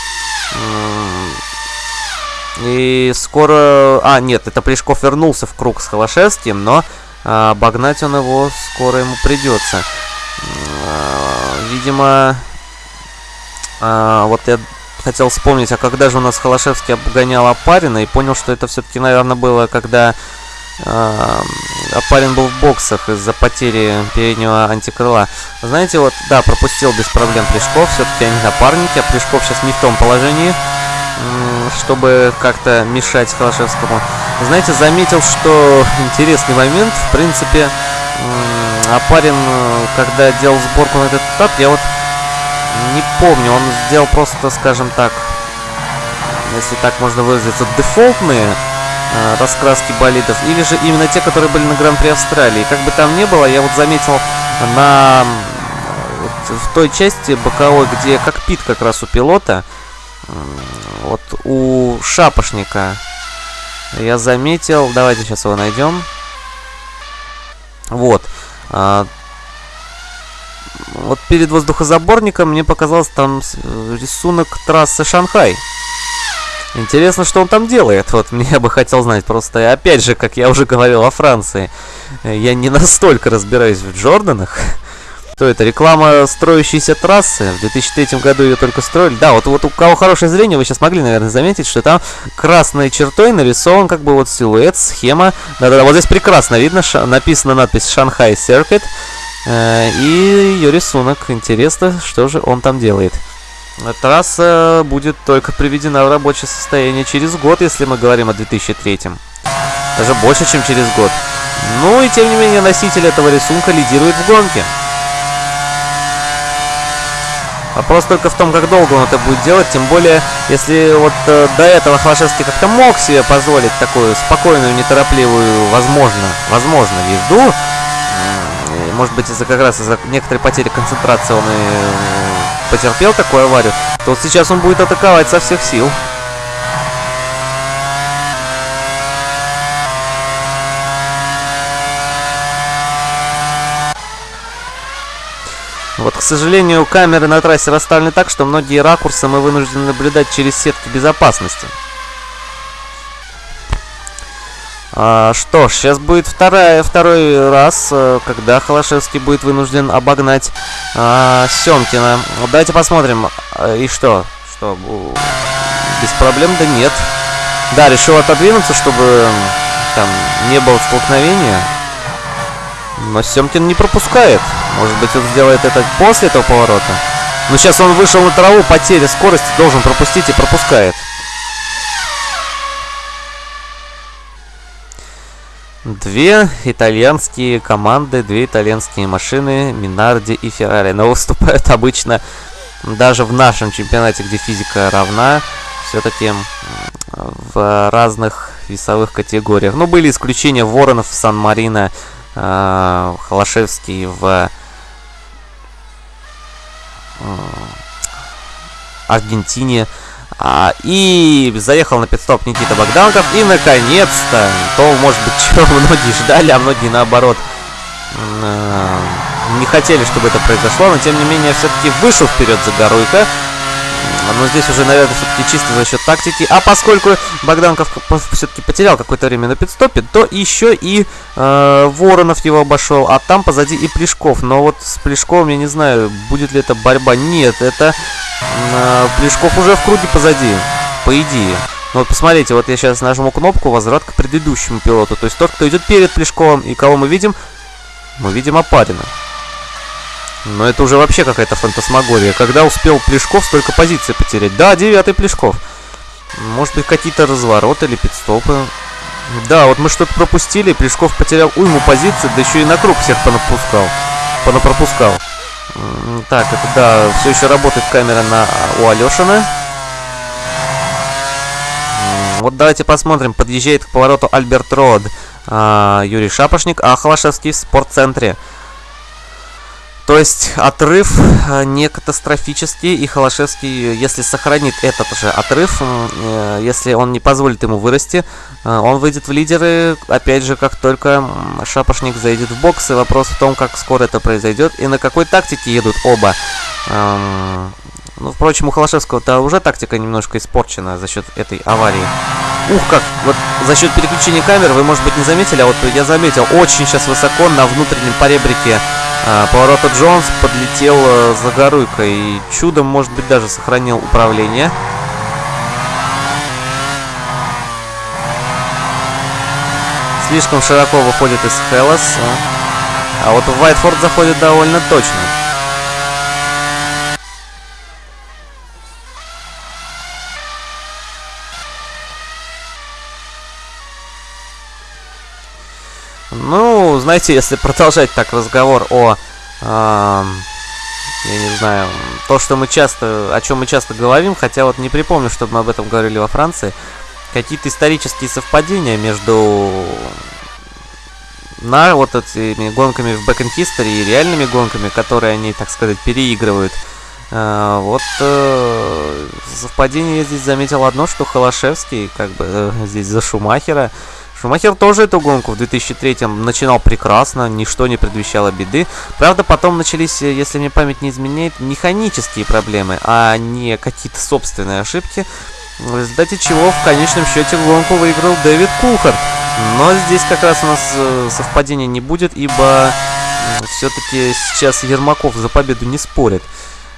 A: И скоро... А, нет, это Плешков вернулся в круг с Холошевским, но а, обогнать он его скоро ему придется. А, видимо... А, вот я хотел вспомнить, а когда же у нас Холошевский обгонял Апарина, и понял, что это все-таки, наверное, было, когда э, Апарин был в боксах из-за потери переднего антикрыла. Знаете, вот, да, пропустил без проблем Плешков, все-таки они напарники, а Плешков сейчас не в том положении, чтобы как-то мешать Холошевскому. Знаете, заметил, что интересный момент, в принципе, Апарин, когда делал сборку на этот этап, я вот не помню, он сделал просто, скажем так, если так можно выразиться, дефолтные э, раскраски болидов, или же именно те, которые были на Гран-при Австралии. Как бы там ни было, я вот заметил на в той части боковой, где кокпит как раз у пилота, вот у шапошника я заметил, давайте сейчас его найдем. Вот. А, вот перед воздухозаборником мне показалось там рисунок трассы Шанхай. Интересно, что он там делает. Вот мне бы хотел знать. Просто, опять же, как я уже говорил о Франции, я не настолько разбираюсь в Джорданах. Что это? Реклама строящейся трассы. В 2003 году ее только строили. Да, вот, вот у кого хорошее зрение, вы сейчас могли, наверное, заметить, что там красной чертой нарисован как бы вот силуэт, схема. Да-да-да, вот здесь прекрасно видно, написана надпись «Шанхай Circuit». Э, и ее рисунок. Интересно, что же он там делает. Трасса будет только приведена в рабочее состояние через год, если мы говорим о 2003. Даже больше, чем через год. Ну и тем не менее носитель этого рисунка лидирует в гонке. Вопрос только в том, как долго он это будет делать, тем более, если вот э, до этого Холошевский как-то мог себе позволить такую спокойную, неторопливую, возможно, возможно, езду, может быть, из-за как раз из-за некоторой потери концентрации он и э, потерпел такую аварию, то вот сейчас он будет атаковать со всех сил. Вот, к сожалению, камеры на трассе расставлены так, что многие ракурсы мы вынуждены наблюдать через сетки безопасности. А, что ж, сейчас будет вторая, второй раз, э, когда Холошевский будет вынужден обогнать а, Семкина. Давайте посмотрим. А, и что? Что? Без проблем? Да нет. Да, решил отодвинуться, чтобы там не было столкновения. Но Семкин не пропускает. Может быть, он сделает это после этого поворота. Но сейчас он вышел на траву, потеря скорости, должен пропустить и пропускает. Две итальянские команды, две итальянские машины, Минарди и Феррари. Но выступают обычно даже в нашем чемпионате, где физика равна, все-таки в разных весовых категориях. Ну, были исключения Воронов Сан-Марино, э, Холошевский в э, Аргентине. А, и заехал на пидстоп Никита Богданков. И, наконец-то, то, может быть, чего многие ждали, а многие, наоборот, не хотели, чтобы это произошло. Но, тем не менее, все-таки вышел вперед Загоруйко. Но здесь уже, наверное, все-таки чисто за счет тактики. А поскольку Богданков все-таки потерял какое-то время на пидстопе, то еще и э, Воронов его обошел. А там позади и Плешков. Но вот с Плешковым я не знаю, будет ли это борьба. Нет, это э, Плешков уже в круге позади. По идее. Ну вот посмотрите, вот я сейчас нажму кнопку возврат к предыдущему пилоту. То есть тот, кто идет перед Плешковым. И кого мы видим? Мы видим Опарина. Но это уже вообще какая-то фантасмагория. Когда успел Плешков столько позиций потерять? Да, девятый Плешков. Может быть, какие-то развороты или пидстопы. Да, вот мы что-то пропустили. Плешков потерял уйму позиций, да еще и на круг всех понапускал. Понапропускал. Так, это да, все еще работает камера на у Алешина. Вот давайте посмотрим. Подъезжает к повороту Альберт Род. А, Юрий Шапошник, а в спортцентре. То есть отрыв э, не катастрофический, и Холошевский, если сохранит этот же отрыв, э, если он не позволит ему вырасти, э, он выйдет в лидеры, опять же, как только Шапошник зайдет в бокс, и вопрос в том, как скоро это произойдет, и на какой тактике едут оба. Эм, ну, впрочем, у Холошевского-то уже тактика немножко испорчена за счет этой аварии. Ух, как! Вот за счет переключения камер вы, может быть, не заметили, а вот я заметил, очень сейчас высоко на внутреннем поребрике а, поворота Джонс подлетел а, за Горуйко и чудом, может быть, даже сохранил управление. Слишком широко выходит из Хеллас. А вот в Вайтфорд заходит довольно точно. Ну, знаете, если продолжать так разговор о... Э, я не знаю, то, что мы часто, о чем мы часто говорим, хотя вот не припомню, чтобы мы об этом говорили во Франции, какие-то исторические совпадения между на вот этими гонками в Back in History и реальными гонками, которые они, так сказать, переигрывают. А, вот э, совпадение я здесь заметил одно, что Холошевский, как бы э, здесь за Шумахера, Шумахер тоже эту гонку в 2003 начинал прекрасно, ничто не предвещало беды. Правда, потом начались, э, если мне память не изменяет, механические проблемы, а не какие-то собственные ошибки. В результате чего в конечном счете гонку выиграл Дэвид Кулхард. Но здесь как раз у нас э, совпадения не будет, ибо все-таки сейчас Ермаков за победу не спорит.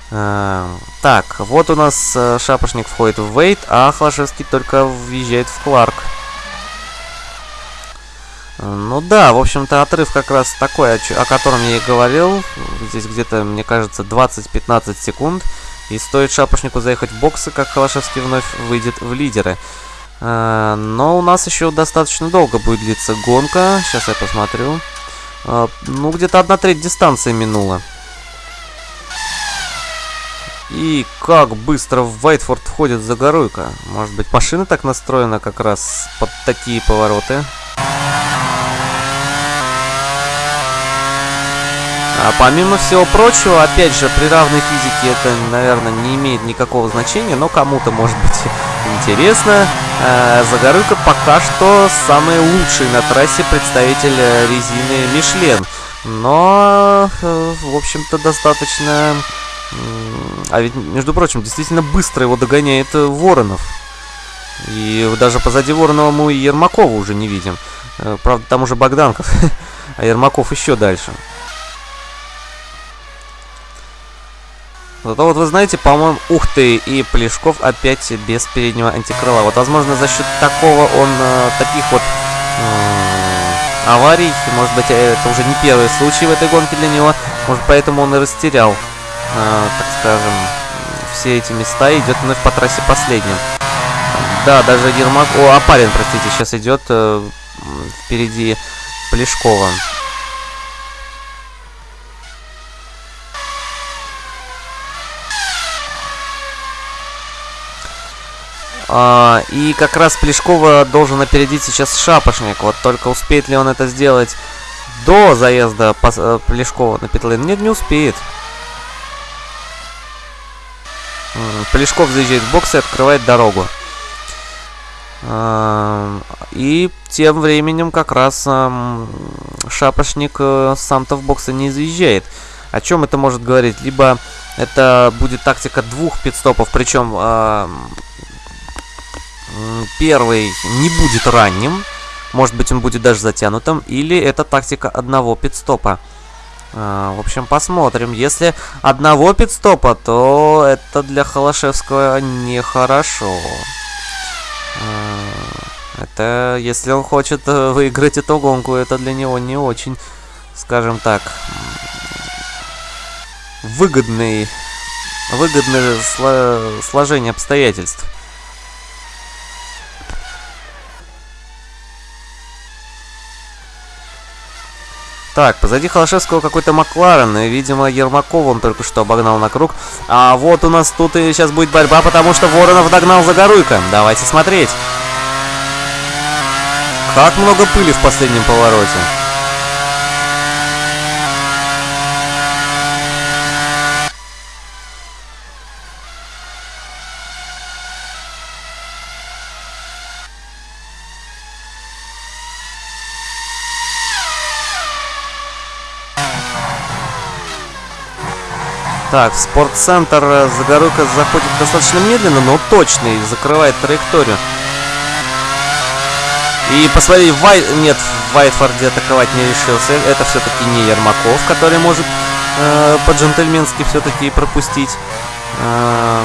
A: Э, так, вот у нас Шапошник входит в Вейт, а Хлашевский только въезжает в Кларк. Ну да, в общем-то, отрыв как раз такой, о, о котором я и говорил. Здесь где-то, мне кажется, 20-15 секунд. И стоит Шапошнику заехать в боксы, как Холошевский вновь выйдет в лидеры. А, но у нас еще достаточно долго будет длиться гонка. Сейчас я посмотрю. А, ну, где-то одна треть дистанции минула. И как быстро в Вайтфорд входит Загоруйка. Может быть, машина так настроена как раз под такие повороты. А помимо всего прочего, опять же, при равной физике это, наверное, не имеет никакого значения, но кому-то может быть интересно. Э, пока что самый лучший на трассе представитель э, резины Мишлен. Но, э, в общем-то, достаточно... А ведь, между прочим, действительно быстро его догоняет Воронов. И даже позади Воронова мы Ермакова уже не видим. Правда, там уже Богданков, а Ермаков еще дальше. Зато вот вы знаете, по-моему, ух ты, и Плешков опять без переднего антикрыла. Вот, возможно, за счет такого он, э, таких вот э, аварий, может быть, это уже не первый случай в этой гонке для него, может, поэтому он и растерял, э, так скажем, все эти места и идет вновь по трассе последним. Да, даже Ермак... О, Апарин, простите, сейчас идет э, впереди Плешкова. А, и как раз Плешкова должен опередить сейчас Шапошник. Вот только успеет ли он это сделать до заезда э, Плешкова на питлейн? Нет, не успеет. Плешков заезжает в бокс и открывает дорогу. А, и тем временем как раз Шапошник э, сам-то в боксы не заезжает. О чем это может говорить? Либо это будет тактика двух пидстопов, причем первый не будет ранним, может быть он будет даже затянутым, или это тактика одного пидстопа. Э, в общем, посмотрим. Если одного пидстопа, то это для Холошевского нехорошо. Э, это, если он хочет э, выиграть эту гонку, это для него не очень, скажем так, выгодный, выгодное сло, сложение обстоятельств. Так, позади Холошевского какой-то Макларен, и, видимо, Ермакова он только что обогнал на круг. А вот у нас тут и сейчас будет борьба, потому что Воронов догнал Загоруйко. Давайте смотреть. Как много пыли в последнем повороте. Так, в спортцентр э, Загоруйка заходит достаточно медленно, но точно и закрывает траекторию. И посмотри, Вай... нет, в Вайтфорде атаковать не решился. Это все-таки не Ермаков, который может э, по-джентльменски все-таки пропустить. Э,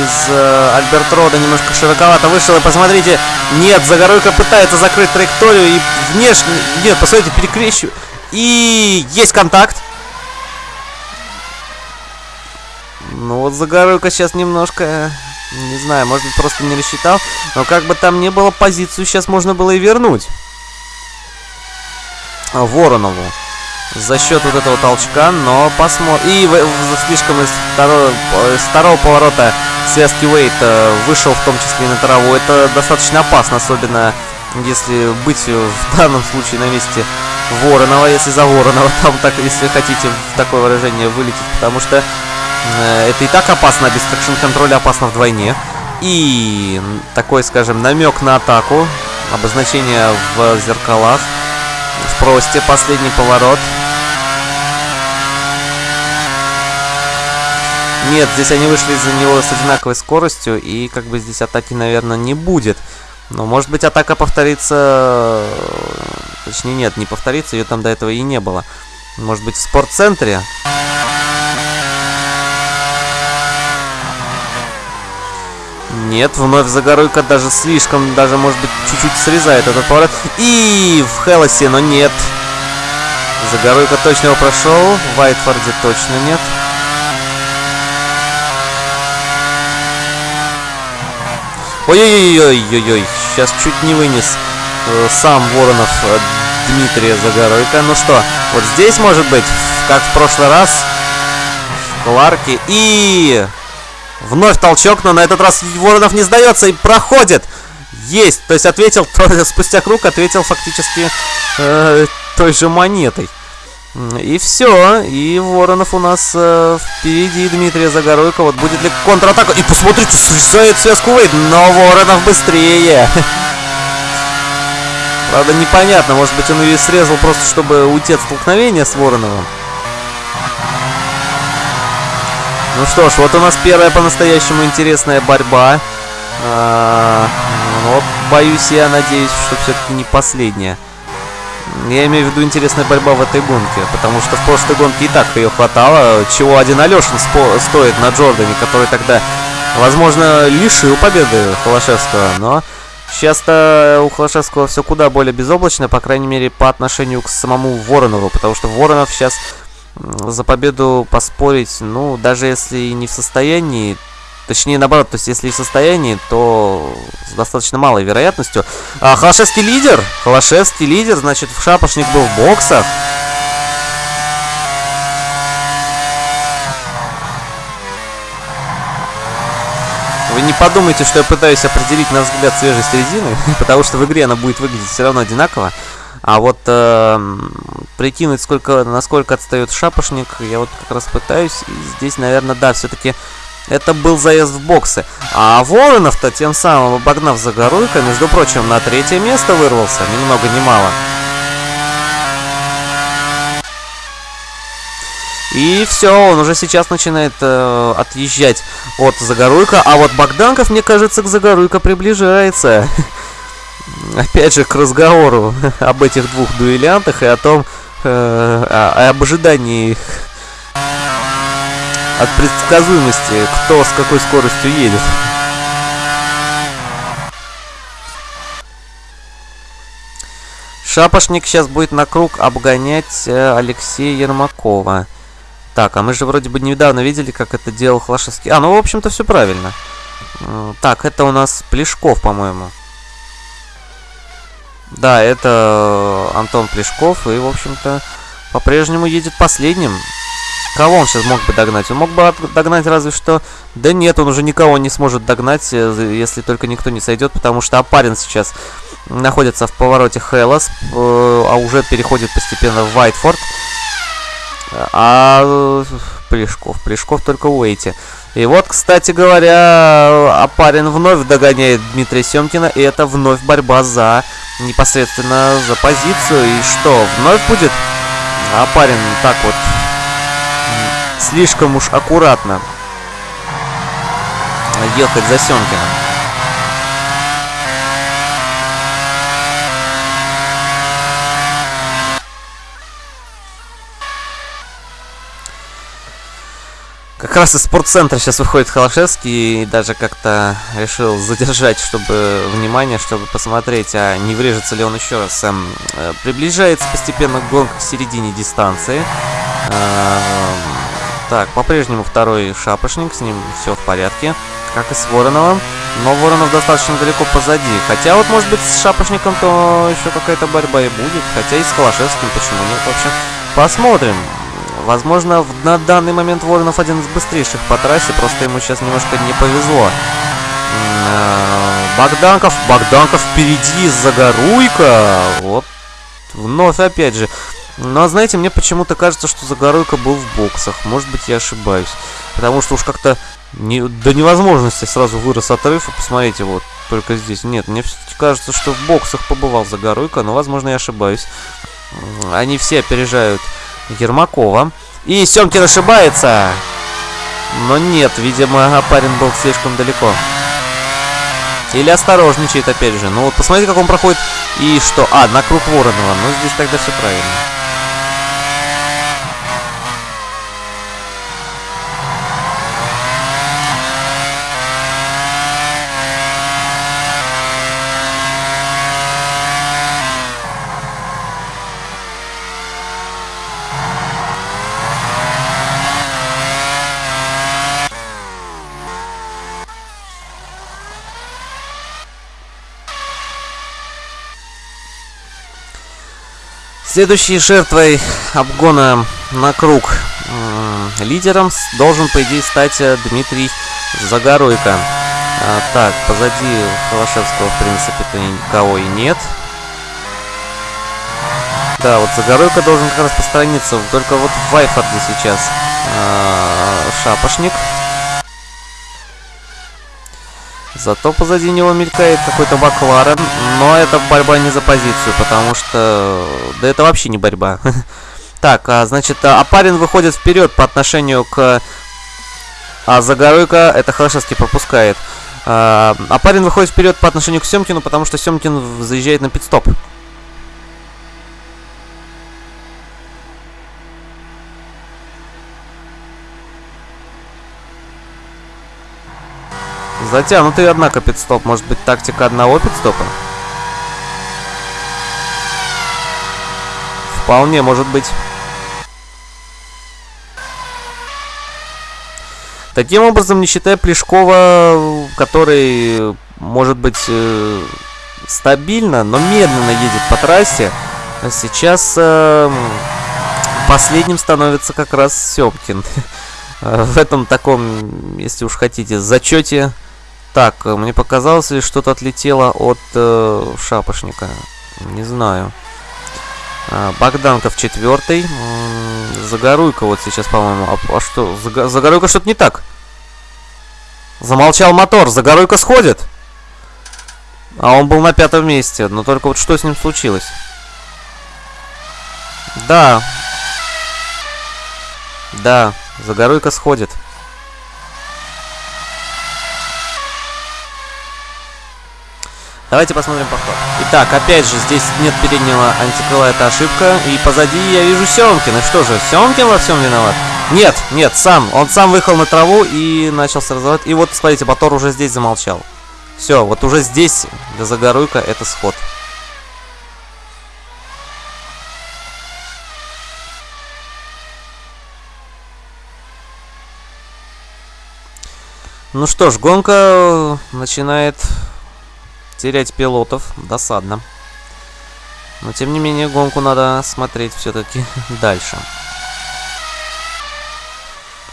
A: из э, Альберт Рода немножко широковато вышел. И посмотрите, нет, Загоруйка пытается закрыть траекторию и внешне... Нет, посмотрите, перекрещиваю. И есть контакт. Ну вот Загоруйко сейчас немножко... Не знаю, может быть просто не рассчитал. Но как бы там ни было, позицию сейчас можно было и вернуть. Воронову. За счет вот этого толчка, но посмотрим. И в, в, слишком из второго, из второго поворота связки Уэйт э, вышел в том числе и на траву. Это достаточно опасно, особенно если быть в данном случае на месте Воронова, если за Воронова там так, если хотите в такое выражение вылететь, потому что Э, это и так опасно, без traction control я опасно вдвойне. И такой, скажем, намек на атаку. Обозначение в зеркалах. В просте последний поворот. Нет, здесь они вышли из-за него с одинаковой скоростью, и как бы здесь атаки, наверное, не будет. Но, может быть, атака повторится... Точнее, нет, не повторится, ее там до этого и не было. Может быть, в спортцентре? Нет, вновь Загоруйка даже слишком, даже может быть чуть-чуть срезает этот поворот. И в Хелосе, но нет. Загоруйка точно его прошел, в Вайтфорде точно нет. Ой-ой-ой-ой-ой-ой, сейчас чуть не вынес э, сам Воронов э, Дмитрия Загоруйка. Ну что, вот здесь может быть, как в прошлый раз, в Кларке. И Вновь толчок, но на этот раз Воронов не сдается и проходит. Есть. То есть ответил, спустя круг ответил фактически э, той же монетой. И все. И Воронов у нас э, впереди Дмитрия Загоруйко. Вот будет ли контратака. И посмотрите, срезает связку Вейд. Но Воронов быстрее. Правда, непонятно. Может быть, он ее срезал просто, чтобы уйти от столкновения с Вороновым. Ну что ж, вот у нас первая по-настоящему интересная борьба. А, вот, боюсь, я надеюсь, что все-таки не последняя. Я имею в виду интересная борьба в этой гонке, потому что в прошлой гонке и так ее хватало, чего один Алешин стоит на Джордане, который тогда, возможно, лишил победы Холошевского, но сейчас-то у Холошевского все куда более безоблачно, по крайней мере, по отношению к самому Воронову, потому что Воронов сейчас за победу поспорить, ну, даже если не в состоянии, точнее, наоборот, то есть, если и в состоянии, то с достаточно малой вероятностью. А, Холошевский лидер, Холошевский лидер, значит, в Шапошник был в боксах. Вы не подумайте, что я пытаюсь определить на взгляд свежесть резины, потому что в игре она будет выглядеть все равно одинаково. А вот э, прикинуть, сколько, насколько отстает шапошник, я вот как раз пытаюсь. И здесь, наверное, да, все-таки это был заезд в боксы. А Воронов-то тем самым, обогнав Загоруйка, между прочим, на третье место вырвался, ни много ни мало. И все, он уже сейчас начинает э, отъезжать от Загоруйка. А вот Богданков, мне кажется, к Загоруйка приближается. Опять же, к разговору об этих двух дуэлянтах и о том, э, об ожидании от предсказуемости, кто с какой скоростью едет. Шапошник сейчас будет на круг обгонять э, Алексея Ермакова. Так, а мы же вроде бы недавно видели, как это делал Хлашевский. А, ну, в общем-то, все правильно. Так, это у нас Плешков, по-моему. Да, это Антон Плешков, и, в общем-то, по-прежнему едет последним. Кого он сейчас мог бы догнать? Он мог бы догнать разве что... Да нет, он уже никого не сможет догнать, э, если только никто не сойдет, потому что Апарин сейчас находится в повороте Хеллас, э, а уже переходит постепенно в Вайтфорд. А Плешков, Плешков только в Уэйте. И вот, кстати говоря, Апарин вновь догоняет Дмитрия Семкина, и это вновь борьба за непосредственно за позицию. И что, вновь будет Апарин так вот слишком уж аккуратно ехать за Семкиным? Как раз из спортцентра сейчас выходит Холошевский и даже как-то решил задержать, чтобы внимание, чтобы посмотреть, а не врежется ли он еще раз. Эм, э, приближается постепенно гонка к середине дистанции. Э, так, по-прежнему второй шапошник, с ним все в порядке, как и с Вороновым. Но Воронов достаточно далеко позади. Хотя вот, может быть, с шапошником то еще какая-то борьба и будет. Хотя и с Холошевским, почему нет? В общем, посмотрим. Возможно, на данный момент Воронов один из быстрейших по трассе, просто ему сейчас немножко не повезло. Э, Богданков, Богданков впереди, Загоруйка. Вот, вновь опять же. Но, знаете, мне почему-то кажется, что Загоруйка был в боксах. Может быть, я ошибаюсь. Потому что уж как-то не, до невозможности сразу вырос отрыв. И посмотрите, вот, только здесь. Нет, мне все-таки кажется, что в боксах побывал Загоруйка, но, возможно, я ошибаюсь. Они все опережают Ермакова. И Семкин ошибается. Но нет, видимо, парень был слишком далеко. Или осторожничает опять же. Ну вот посмотрите, как он проходит. И что? А, на круг Воронова. Ну здесь тогда все правильно. Следующей жертвой обгона на круг лидером должен, по идее, стать э, Дмитрий Загоройко. А, так, позади Холошевского, в принципе-то никого и нет. Да, вот Загоройко должен как раз постраниться. Только вот Вайфорде сейчас а, шапошник. Зато позади него мелькает какой-то Бакларен, но это борьба не за позицию, потому что... Да это вообще не борьба. Так, а, значит, а, Апарин выходит вперед по отношению к... А Загоройка это Холошевский пропускает. А, Апарин выходит вперед по отношению к Семкину, потому что Семкин заезжает на пидстоп. Затянутый, однако, пидстоп. Может быть, тактика одного пидстопа? Вполне может быть. Таким образом, не считая Плешкова, который, может быть, э, стабильно, но медленно едет по трассе, сейчас э, последним становится как раз Семкин. В этом таком, если уж хотите, зачете Так, мне показалось ли что-то отлетело от э, шапошника? Не знаю. А, Богданков четвертый. Загоруйка вот сейчас, по-моему. А, а что? Заг... Загоруйка что-то не так. Замолчал мотор. Загоруйка сходит. А он был на пятом месте. Но только вот что с ним случилось? Да. Да. Загоруйка сходит. Давайте посмотрим повтор. Итак, опять же, здесь нет переднего антикрыла, это ошибка. И позади я вижу Семкина. Что же, Семкин во всем виноват? Нет, нет, сам. Он сам выехал на траву и начался разворот. И вот, смотрите, мотор уже здесь замолчал. Все, вот уже здесь для Загоруйка это сход. Ну что ж, гонка начинает терять пилотов. Досадно. Но тем не менее гонку надо смотреть все-таки дальше.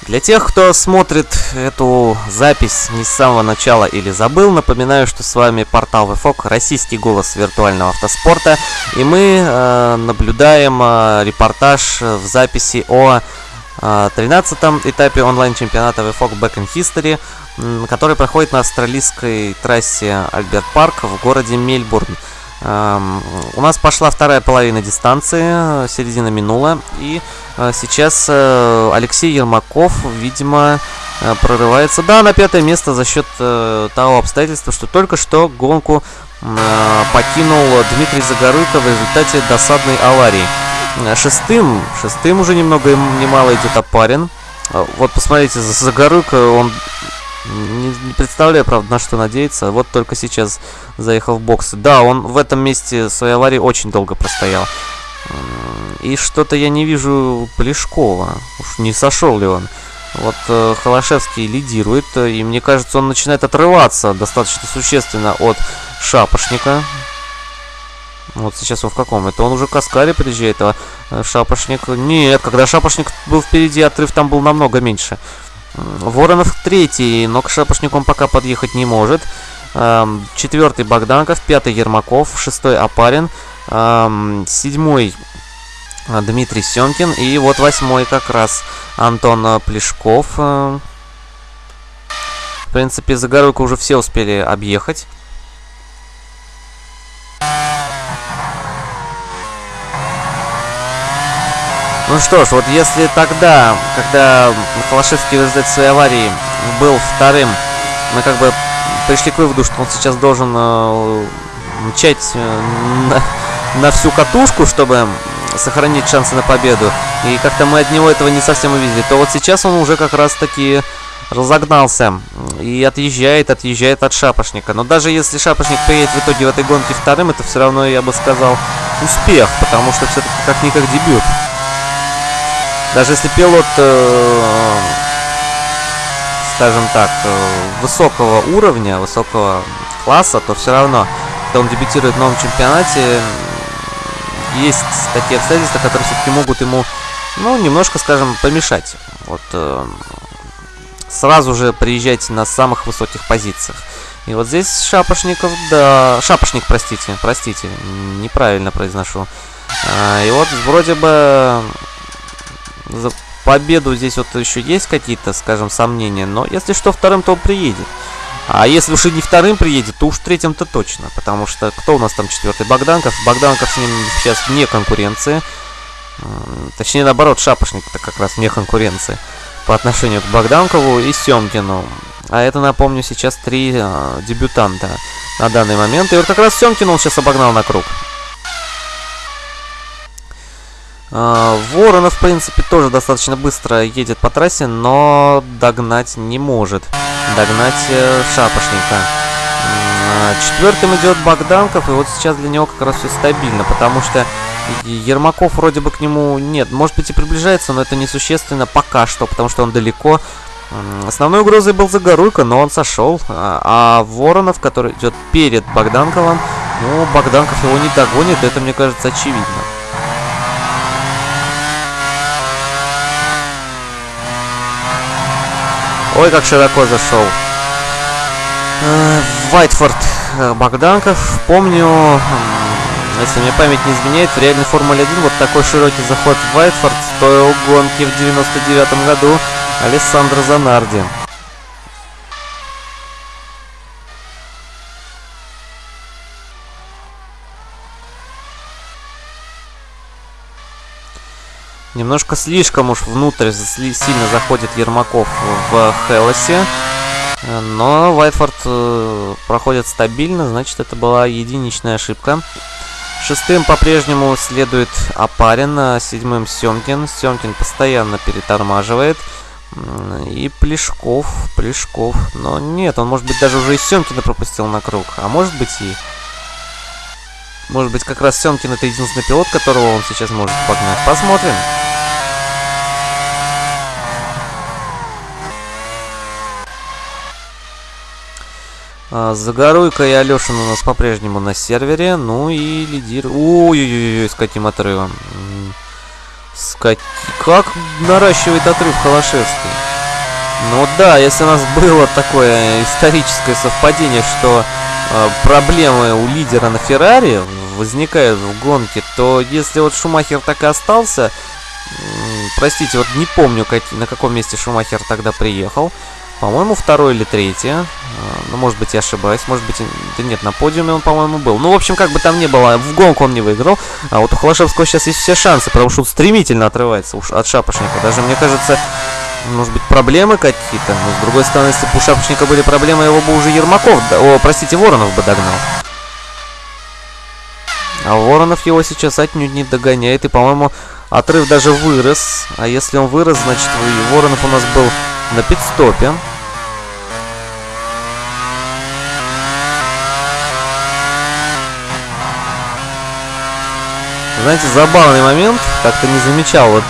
A: Для тех, кто смотрит эту запись не с самого начала или забыл, напоминаю, что с вами портал VFOG, российский голос виртуального автоспорта. И мы э, наблюдаем э, репортаж в записи о 13-м э, этапе онлайн-чемпионата VFOG Back in History который проходит на австралийской трассе Альберт Парк в городе Мельбурн. У нас пошла вторая половина дистанции, середина минула, и э, сейчас э, Алексей Ермаков, видимо, э, прорывается, да, на пятое место за счет того обстоятельства, что только что гонку покинул Дмитрий Загорыков в результате досадной аварии. Шестым, шестым уже ни много ни мало идет Апарин. Вот посмотрите, за Загорыка он не, не представляю, правда, на что надеяться. Вот только сейчас заехал в бокс. Да, он в этом месте своей аварии очень долго простоял. И что-то я не вижу Плешкова. Уж не сошел ли он. Вот э, Холошевский лидирует, и мне кажется, он начинает отрываться достаточно существенно от Шапошника. Вот сейчас он в каком? Это он уже к Аскаре приезжает, а э, Шапошник... Нет, когда Шапошник был впереди, отрыв там был намного меньше. Воронов третий, но к шапошникам пока подъехать не может. Четвертый Богданков, пятый Ермаков, шестой Апарин, седьмой э, Дмитрий Семкин и вот восьмой как раз Антон э, Плешков. В принципе, Загоруйку уже все успели объехать. Ну что ж, вот если тогда, когда Холошевский в результате аварии был вторым, мы как бы пришли к выводу, что он сейчас должен э, мчать э, на, на всю катушку, чтобы сохранить шансы на победу. И как-то мы от него этого не совсем увидели. То вот сейчас он уже как раз-таки разогнался и отъезжает, отъезжает от Шапошника. Но даже если Шапошник приедет в итоге в этой гонке вторым, это все равно, я бы сказал, успех, потому что все-таки как-никак дебют. Даже если пилот, э, скажем так, э, высокого уровня, высокого класса, то все равно, когда он дебютирует в новом чемпионате, есть такие обстоятельства, которые все-таки могут ему, ну, немножко, скажем, помешать. Вот э, сразу же приезжать на самых высоких позициях. И вот здесь Шапошников, да, Шапошник, простите, простите, неправильно произношу. А, и вот вроде бы за победу здесь вот еще есть какие-то, скажем, сомнения. Но если что, вторым, то он приедет. А если уж и не вторым приедет, то уж третьим-то точно. Потому что кто у нас там четвертый? Богданков. Богданков с ним сейчас вне конкуренции. Точнее, наоборот, Шапошник-то как раз вне конкуренции по отношению к Богданкову и Семкину. А это, напомню, сейчас три э, дебютанта на данный момент. И вот как раз Семкин он сейчас обогнал на круг. А, Воронов, в принципе, тоже достаточно быстро едет по трассе, но догнать не может. Догнать э, Шапошника. А, четвертым идет Богданков, и вот сейчас для него как раз все стабильно, потому что Ермаков вроде бы к нему нет. Может быть и приближается, но это несущественно пока что, потому что он далеко. Основной угрозой был Загоруйко, но он сошел. А, а Воронов, который идет перед Богданковым, ну, Богданков его не догонит, это, мне кажется, очевидно. Ой, как широко зашел. Вайтфорд Богданков. Помню, если мне память не изменяет, в реальной Формуле 1 вот такой широкий заход в Вайтфорд стоил гонки в 99 году Алессандро Занарди. Немножко слишком уж внутрь сильно заходит Ермаков в Хелосе. Но Вайтфорд э, проходит стабильно, значит это была единичная ошибка. Шестым по-прежнему следует Апарин, а седьмым Семкин. Семкин постоянно перетормаживает. И Плешков, Плешков. Но нет, он может быть даже уже и Семкина пропустил на круг. А может быть и... Может быть как раз Семкин это единственный пилот, которого он сейчас может погнать. Посмотрим. А, Загоруйка и Алешин у нас по-прежнему на сервере. Ну и лидир... Ой-ой-ой, с каким отрывом. С как... как наращивает отрыв Холошевский. Ну да, если у нас было такое историческое совпадение, что э, проблемы у лидера на Феррари возникают в гонке, то если вот Шумахер так и остался, э, простите, вот не помню, как, на каком месте Шумахер тогда приехал, по-моему, второй или третий. А, ну, может быть, я ошибаюсь. Может быть, да нет, на подиуме он, по-моему, был. Ну, в общем, как бы там ни было, в гонку он не выиграл. А вот у Холошевского сейчас есть все шансы, потому что он стремительно отрывается от Шапошника. Даже, мне кажется, может быть, проблемы какие-то. Но, с другой стороны, если бы у Шапошника были проблемы, его бы уже Ермаков, о, простите, Воронов бы догнал. А Воронов его сейчас отнюдь не догоняет. И, по-моему, отрыв даже вырос. А если он вырос, значит, Воронов у нас был на пидстопе. Знаете, забавный момент, как-то не замечал. Вот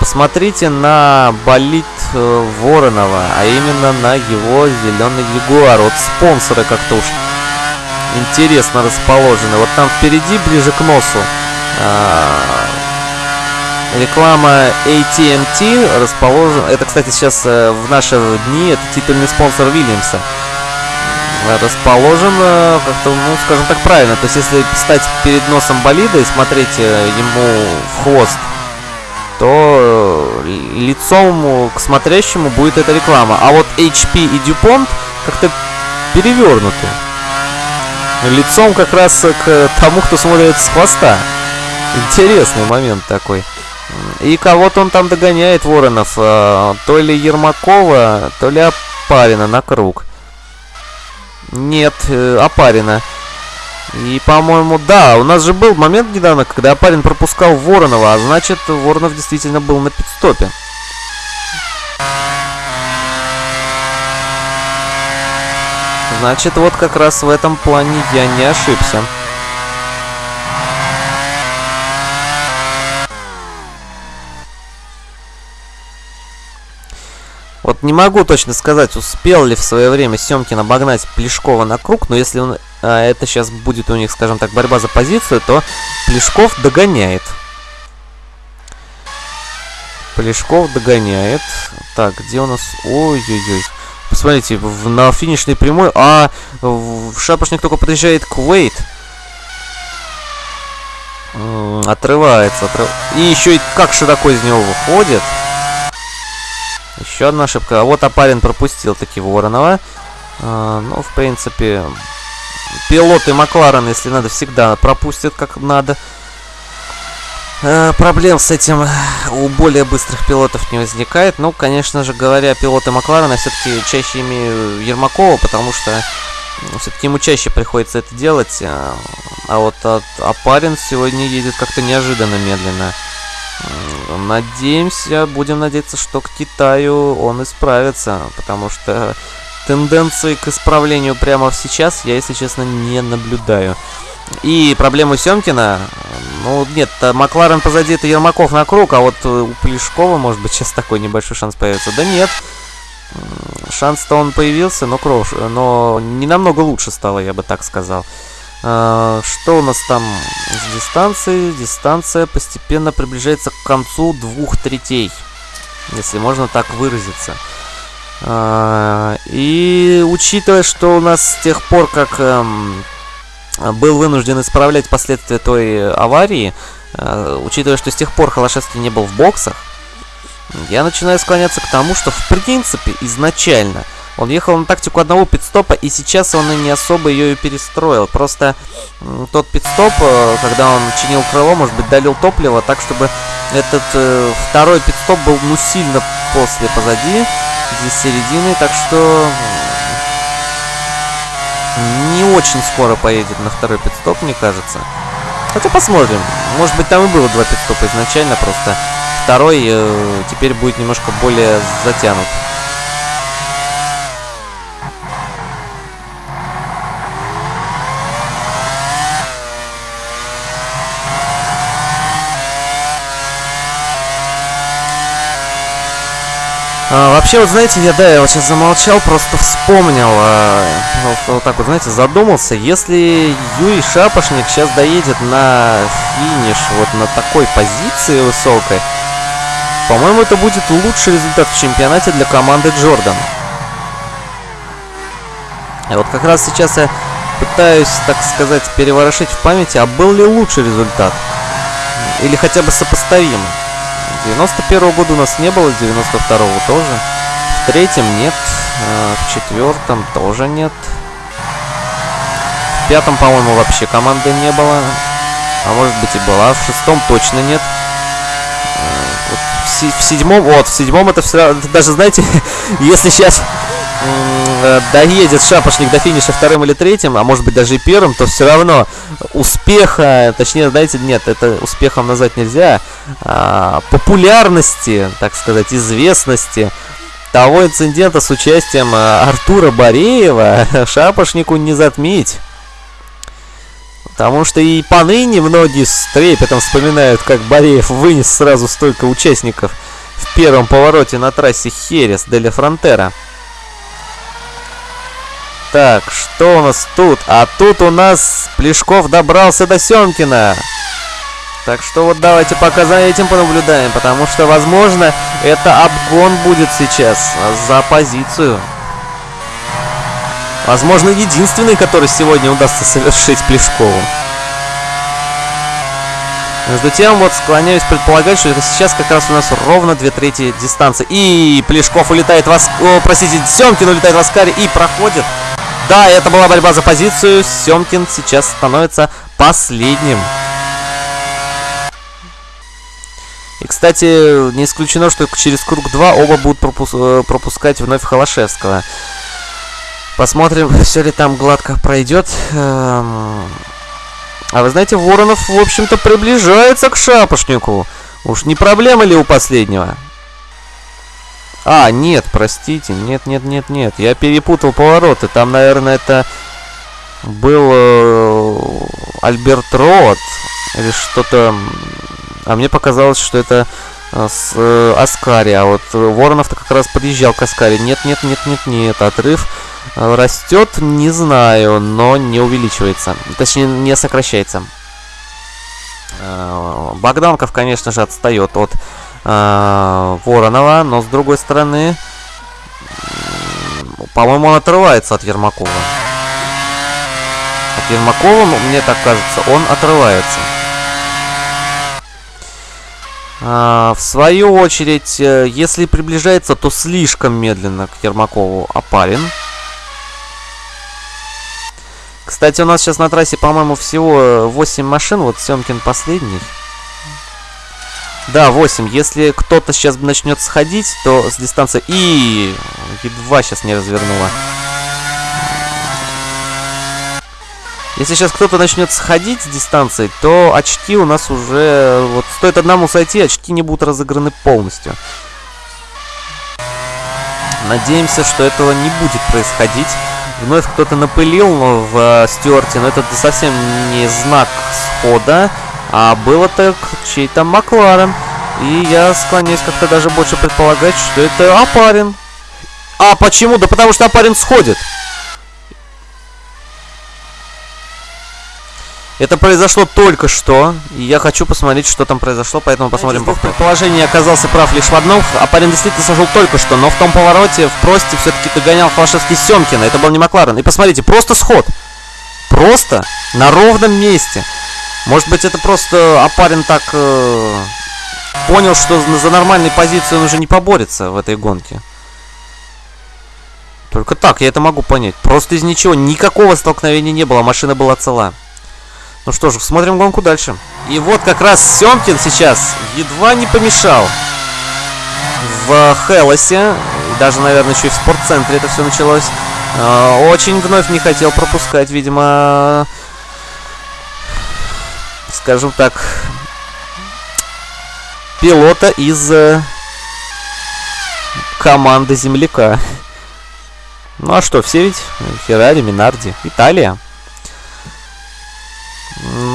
A: посмотрите на болит э, Воронова, а именно на его зеленый Ягуар. Вот спонсоры как-то уж интересно расположены. Вот там впереди, ближе к носу, э, реклама AT&T расположена... Это, кстати, сейчас э, в наши дни это титульный спонсор Вильямса расположен как-то, ну, скажем так, правильно. То есть, если стать перед носом болида и смотреть э, ему в хвост, то э, лицом к смотрящему будет эта реклама. А вот HP и DuPont как-то перевернуты. Лицом как раз к тому, кто смотрит с хвоста. Интересный момент такой. И кого-то он там догоняет, Воронов. Э, то ли Ермакова, то ли Апарина на круг. Нет, э, Апарина. И, по-моему, да, у нас же был момент недавно, когда Апарин пропускал Воронова, а значит, Воронов действительно был на пидстопе. Значит, вот как раз в этом плане я не ошибся. Вот не могу точно сказать, успел ли в свое время Семкин обогнать Плешкова на круг, но если он, а, это сейчас будет у них, скажем так, борьба за позицию, то Плешков догоняет. Плешков догоняет. Так, где у нас... Ой-ой-ой. Посмотрите, в, на финишной прямой... А, в шапошник только подъезжает к Уэйт. Отрывается, отрыв... И еще и как широко из него выходит. Еще одна ошибка. А вот Апарин пропустил таки Воронова. А, ну, в принципе, пилоты Макларен, если надо, всегда пропустят как надо. А, проблем с этим у более быстрых пилотов не возникает. Ну, конечно же, говоря, пилоты Макларена все-таки чаще имею Ермакова, потому что все-таки ему чаще приходится это делать. А, а вот Апарин сегодня едет как-то неожиданно медленно. Надеемся, будем надеяться, что к Китаю он исправится, потому что тенденции к исправлению прямо сейчас я, если честно, не наблюдаю. И проблему Семкина, ну нет, Макларен позади, это Ермаков на круг, а вот у Плешкова, может быть, сейчас такой небольшой шанс появится. Да нет, шанс-то он появился, но крош, но не намного лучше стало, я бы так сказал. А, что у нас там с дистанцией? Дистанция постепенно приближается к концу двух третей. Если можно так выразиться. А, и учитывая, что у нас с тех пор, как эм, был вынужден исправлять последствия той аварии, э, учитывая, что с тех пор Холошевский не был в боксах, я начинаю склоняться к тому, что в принципе изначально он ехал на тактику одного пидстопа, и сейчас он и не особо ее и перестроил. Просто тот пидстоп, э, когда он чинил крыло, может быть, долил топливо так, чтобы этот э, второй пидстоп был ну сильно после позади, здесь середины, так что не очень скоро поедет на второй пидстоп, мне кажется. Хотя посмотрим. Может быть, там и было два пидстопа изначально, просто второй э, теперь будет немножко более затянут. А, вообще, вот знаете, я, да, я вот сейчас замолчал, просто вспомнил, а, вот, вот так вот, знаете, задумался, если Юрий Шапошник сейчас доедет на финиш вот на такой позиции высокой, по-моему, это будет лучший результат в чемпионате для команды Джордан. И вот как раз сейчас я пытаюсь, так сказать, переворошить в памяти, а был ли лучший результат? Или хотя бы сопоставимый? 91 -го года у нас не было, 92 -го тоже. В третьем нет, а, в четвертом тоже нет. В пятом, по-моему, вообще команды не было. А может быть и была. В шестом точно нет. Вот в, седьмом, вот, в седьмом это все даже, знаете, если сейчас Э, доедет шапошник до финиша вторым или третьим, а может быть даже и первым, то все равно успеха, точнее, знаете, нет, это успехом назвать нельзя, а, популярности, так сказать, известности того инцидента с участием э, Артура Бореева шапошнику не затмить. Потому что и поныне многие с трепетом вспоминают, как Бореев вынес сразу столько участников в первом повороте на трассе Херес Деля Фронтера. Так, что у нас тут? А тут у нас Плешков добрался до Семкина. Так что вот давайте пока за этим понаблюдаем, потому что, возможно, это обгон будет сейчас за позицию. Возможно, единственный, который сегодня удастся совершить Плешкову. Между тем, вот склоняюсь предполагать, что это сейчас как раз у нас ровно две трети дистанции. И Плешков улетает в Аск... Простите, Семкин улетает в Аскаре и проходит. Да, это была борьба за позицию. Семкин сейчас становится последним. И, кстати, не исключено, что через круг 2 оба будут пропус э, пропускать вновь Холошевского. Посмотрим, все ли там гладко пройдет. Эм... А вы знаете, Воронов, в общем-то, приближается к Шапошнику. Уж не проблема ли у последнего? А, нет, простите, нет, нет, нет, нет. Я перепутал повороты. Там, наверное, это был э, Альберт Рот или что-то. А мне показалось, что это э, с э, Аскари. А вот Воронов-то как раз подъезжал к Аскари. Нет, нет, нет, нет, нет. Отрыв э, растет, не знаю, но не увеличивается. Точнее, не сокращается. Э, Богданков, конечно же, отстает от э, Воронова, но с другой стороны, по-моему, он отрывается от Ермакова. От Ермакова, мне так кажется, он отрывается. А, в свою очередь, э, если приближается, то слишком медленно к Ермакову Апарин. Кстати, у нас сейчас на трассе, по-моему, всего 8 машин. Вот Семкин последний. Да, 8. Если кто-то сейчас начнет сходить, то с дистанции... И едва сейчас не развернула. Если сейчас кто-то начнет сходить с дистанции, то очки у нас уже... Вот стоит одному сойти, очки не будут разыграны полностью. Надеемся, что этого не будет происходить. Вновь кто-то напылил в э, Стюарте, но это совсем не знак схода. А было так чей-то Макларен. И я склоняюсь как-то даже больше предполагать, что это Апарин. А почему? Да потому что Апарин сходит. Это произошло только что, и я хочу посмотреть, что там произошло, поэтому посмотрим. В предположении оказался прав лишь в одном. А парень действительно сошел только что, но в том повороте в просте все-таки догонял Холошевский Семкина. Это был не Макларен. И посмотрите, просто сход. Просто на ровном месте. Может быть, это просто Апарин так э, понял, что за нормальной позицией он уже не поборется в этой гонке. Только так я это могу понять. Просто из ничего, никакого столкновения не было, машина была цела. Ну что ж, смотрим гонку дальше. И вот как раз Семкин сейчас едва не помешал в Хелосе. Даже, наверное, еще и в спортцентре это все началось. Э, очень вновь не хотел пропускать, видимо, скажем так, пилота из э, команды земляка. Ну а что, все ведь? Феррари, Минарди, Италия.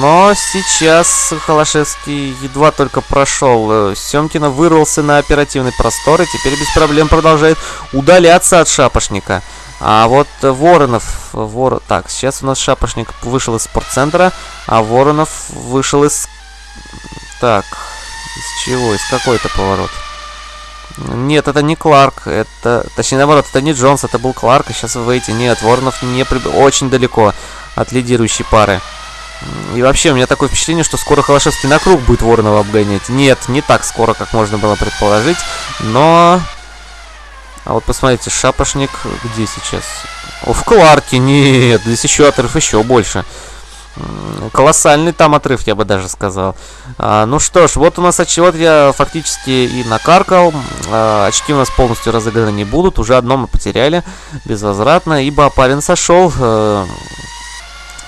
A: Но сейчас Холошевский едва только прошел. Семкина вырвался на оперативный простор и теперь без проблем продолжает удаляться от шапошника. А вот Воронов... Вор... Так, сейчас у нас шапошник вышел из спортцентра, а Воронов вышел из... Так, из чего? Из какой-то поворот. Нет, это не Кларк, это... Точнее, наоборот, это не Джонс, это был Кларк, и сейчас вы выйти. Нет, Воронов не при... очень далеко от лидирующей пары. И вообще, у меня такое впечатление, что скоро Холошевский на круг будет Воронова обгонять. Нет, не так скоро, как можно было предположить, но... А вот посмотрите, шапошник где сейчас? О, в Кларке, нет, здесь еще отрыв еще больше. Колоссальный там отрыв, я бы даже сказал. А, ну что ж, вот у нас вот я фактически и накаркал. А, очки у нас полностью разыграны не будут. Уже одно мы потеряли безвозвратно, ибо парень сошел. Э,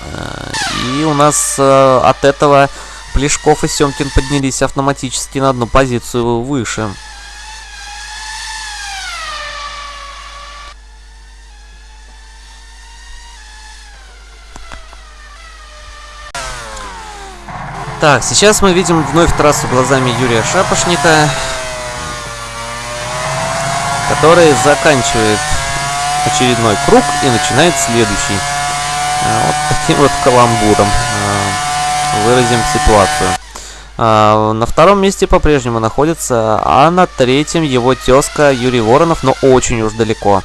A: э, и у нас э, от этого Плешков и Семкин поднялись автоматически на одну позицию выше. Так, сейчас мы видим вновь трассу глазами Юрия Шапошника, который заканчивает очередной круг и начинает следующий. А, вот таким вот каламбуром а, выразим ситуацию. А, на втором месте по-прежнему находится, а на третьем его тезка Юрий Воронов, но очень уж далеко.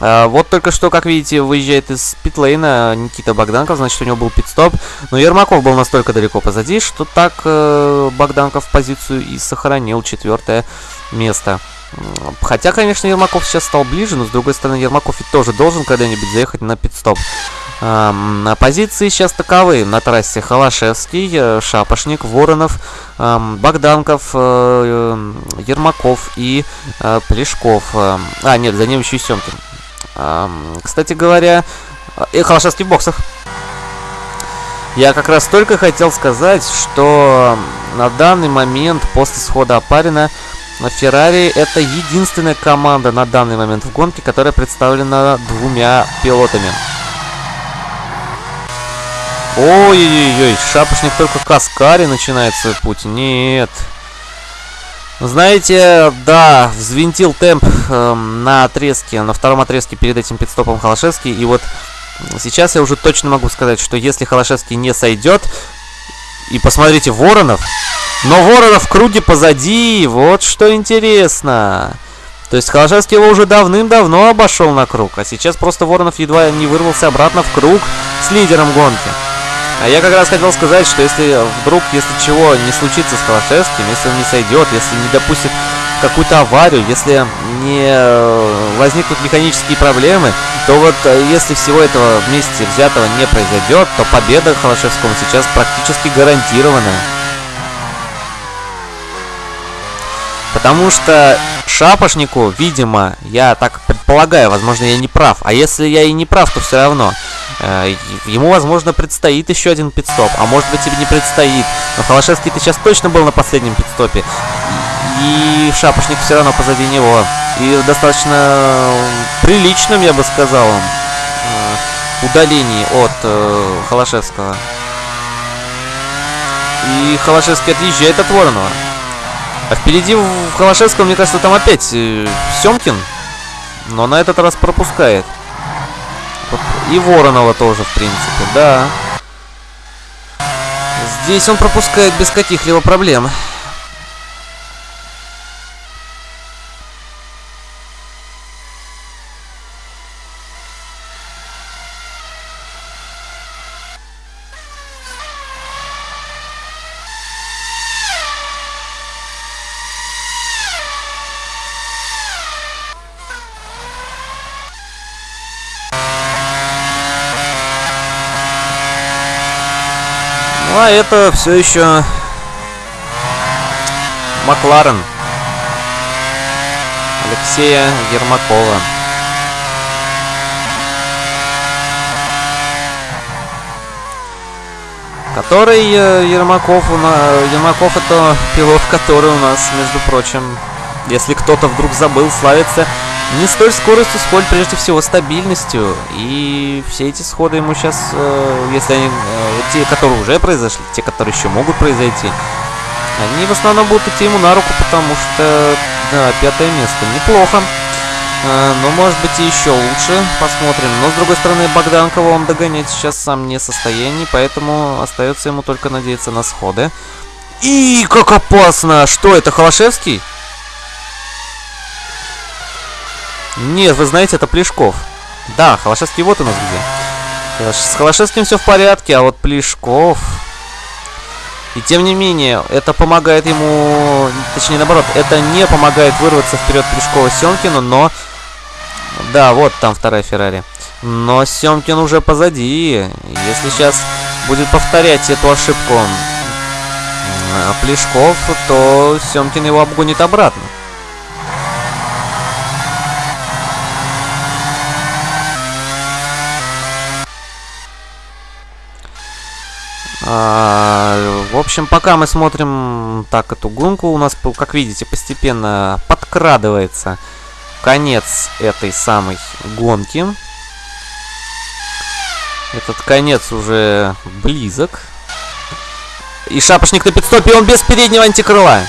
A: А, вот только что, как видите, выезжает из питлейна Никита Богданков, значит, у него был пит-стоп. Но Ермаков был настолько далеко позади, что так э, Богданков позицию и сохранил четвертое место. Хотя, конечно, Ермаков сейчас стал ближе, но с другой стороны, Ермаков ведь тоже должен когда-нибудь заехать на пит-стоп. На позиции сейчас таковы. На трассе Холошевский, э, Шапошник, Воронов, Богданков, э, Ермаков и Плешков. А, нет, за ним еще и Семкин. Кстати говоря, и э, Холошевский в боксах. Я как раз только хотел сказать, что на данный момент после схода Апарина на Феррари это единственная команда на данный момент в гонке, которая представлена двумя пилотами. Ой-ой-ой, шапошник только Каскари начинает свой путь. Нет. Знаете, да, взвинтил темп э, на отрезке, на втором отрезке перед этим пидстопом Холошевский. И вот сейчас я уже точно могу сказать, что если Холошевский не сойдет, и посмотрите, Воронов, но Воронов в круге позади, вот что интересно. То есть Холошевский его уже давным-давно обошел на круг, а сейчас просто Воронов едва не вырвался обратно в круг с лидером гонки. А я как раз хотел сказать, что если вдруг, если чего не случится с Холошевским, если он не сойдет, если не допустит какую-то аварию, если не э, возникнут механические проблемы, то вот э, если всего этого вместе взятого не произойдет, то победа Холошевскому сейчас практически гарантирована. Потому что Шапошнику, видимо, я так предполагаю, возможно, я не прав. А если я и не прав, то все равно. Э, ему, возможно, предстоит еще один пидстоп. А может быть, тебе не предстоит. Но Холошевский-то сейчас точно был на последнем пидстопе. И Шапошник все равно позади него. И достаточно приличным, я бы сказал, э, удалении от э, Холошевского. И Холошевский отъезжает от Воронова. А впереди в Холошевском, мне кажется, там опять э, Семкин. Но на этот раз пропускает. И Воронова тоже, в принципе, да. Здесь он пропускает без каких-либо проблем. Это все еще Макларен Алексея Ермакова. Который э, Ермаков, Ермаков это пилот, который у нас, между прочим, если кто-то вдруг забыл, славится не столь скоростью, сколь прежде всего стабильностью. И все эти сходы ему сейчас, э, если они, э, те, которые уже произошли, те, которые еще могут произойти, они в основном будут идти ему на руку, потому что, да, пятое место неплохо. Э, но может быть и еще лучше, посмотрим. Но с другой стороны, Богданкова он догонять сейчас сам не в состоянии, поэтому остается ему только надеяться на сходы. И как опасно! Что это, Холошевский? Нет, вы знаете, это Плешков. Да, Холошевский вот у нас где. С Холошевским все в порядке, а вот Плешков... И тем не менее, это помогает ему, точнее наоборот, это не помогает вырваться вперед Плешкова Семкину, но... Да, вот там вторая Феррари. Но Семкин уже позади. Если сейчас будет повторять эту ошибку Плешков, то Семкин его обгонит обратно. А, в общем, пока мы смотрим так эту гонку, у нас, как видите, постепенно подкрадывается конец этой самой гонки. Этот конец уже близок. И шапошник на пидстопе, он без переднего антикрыла.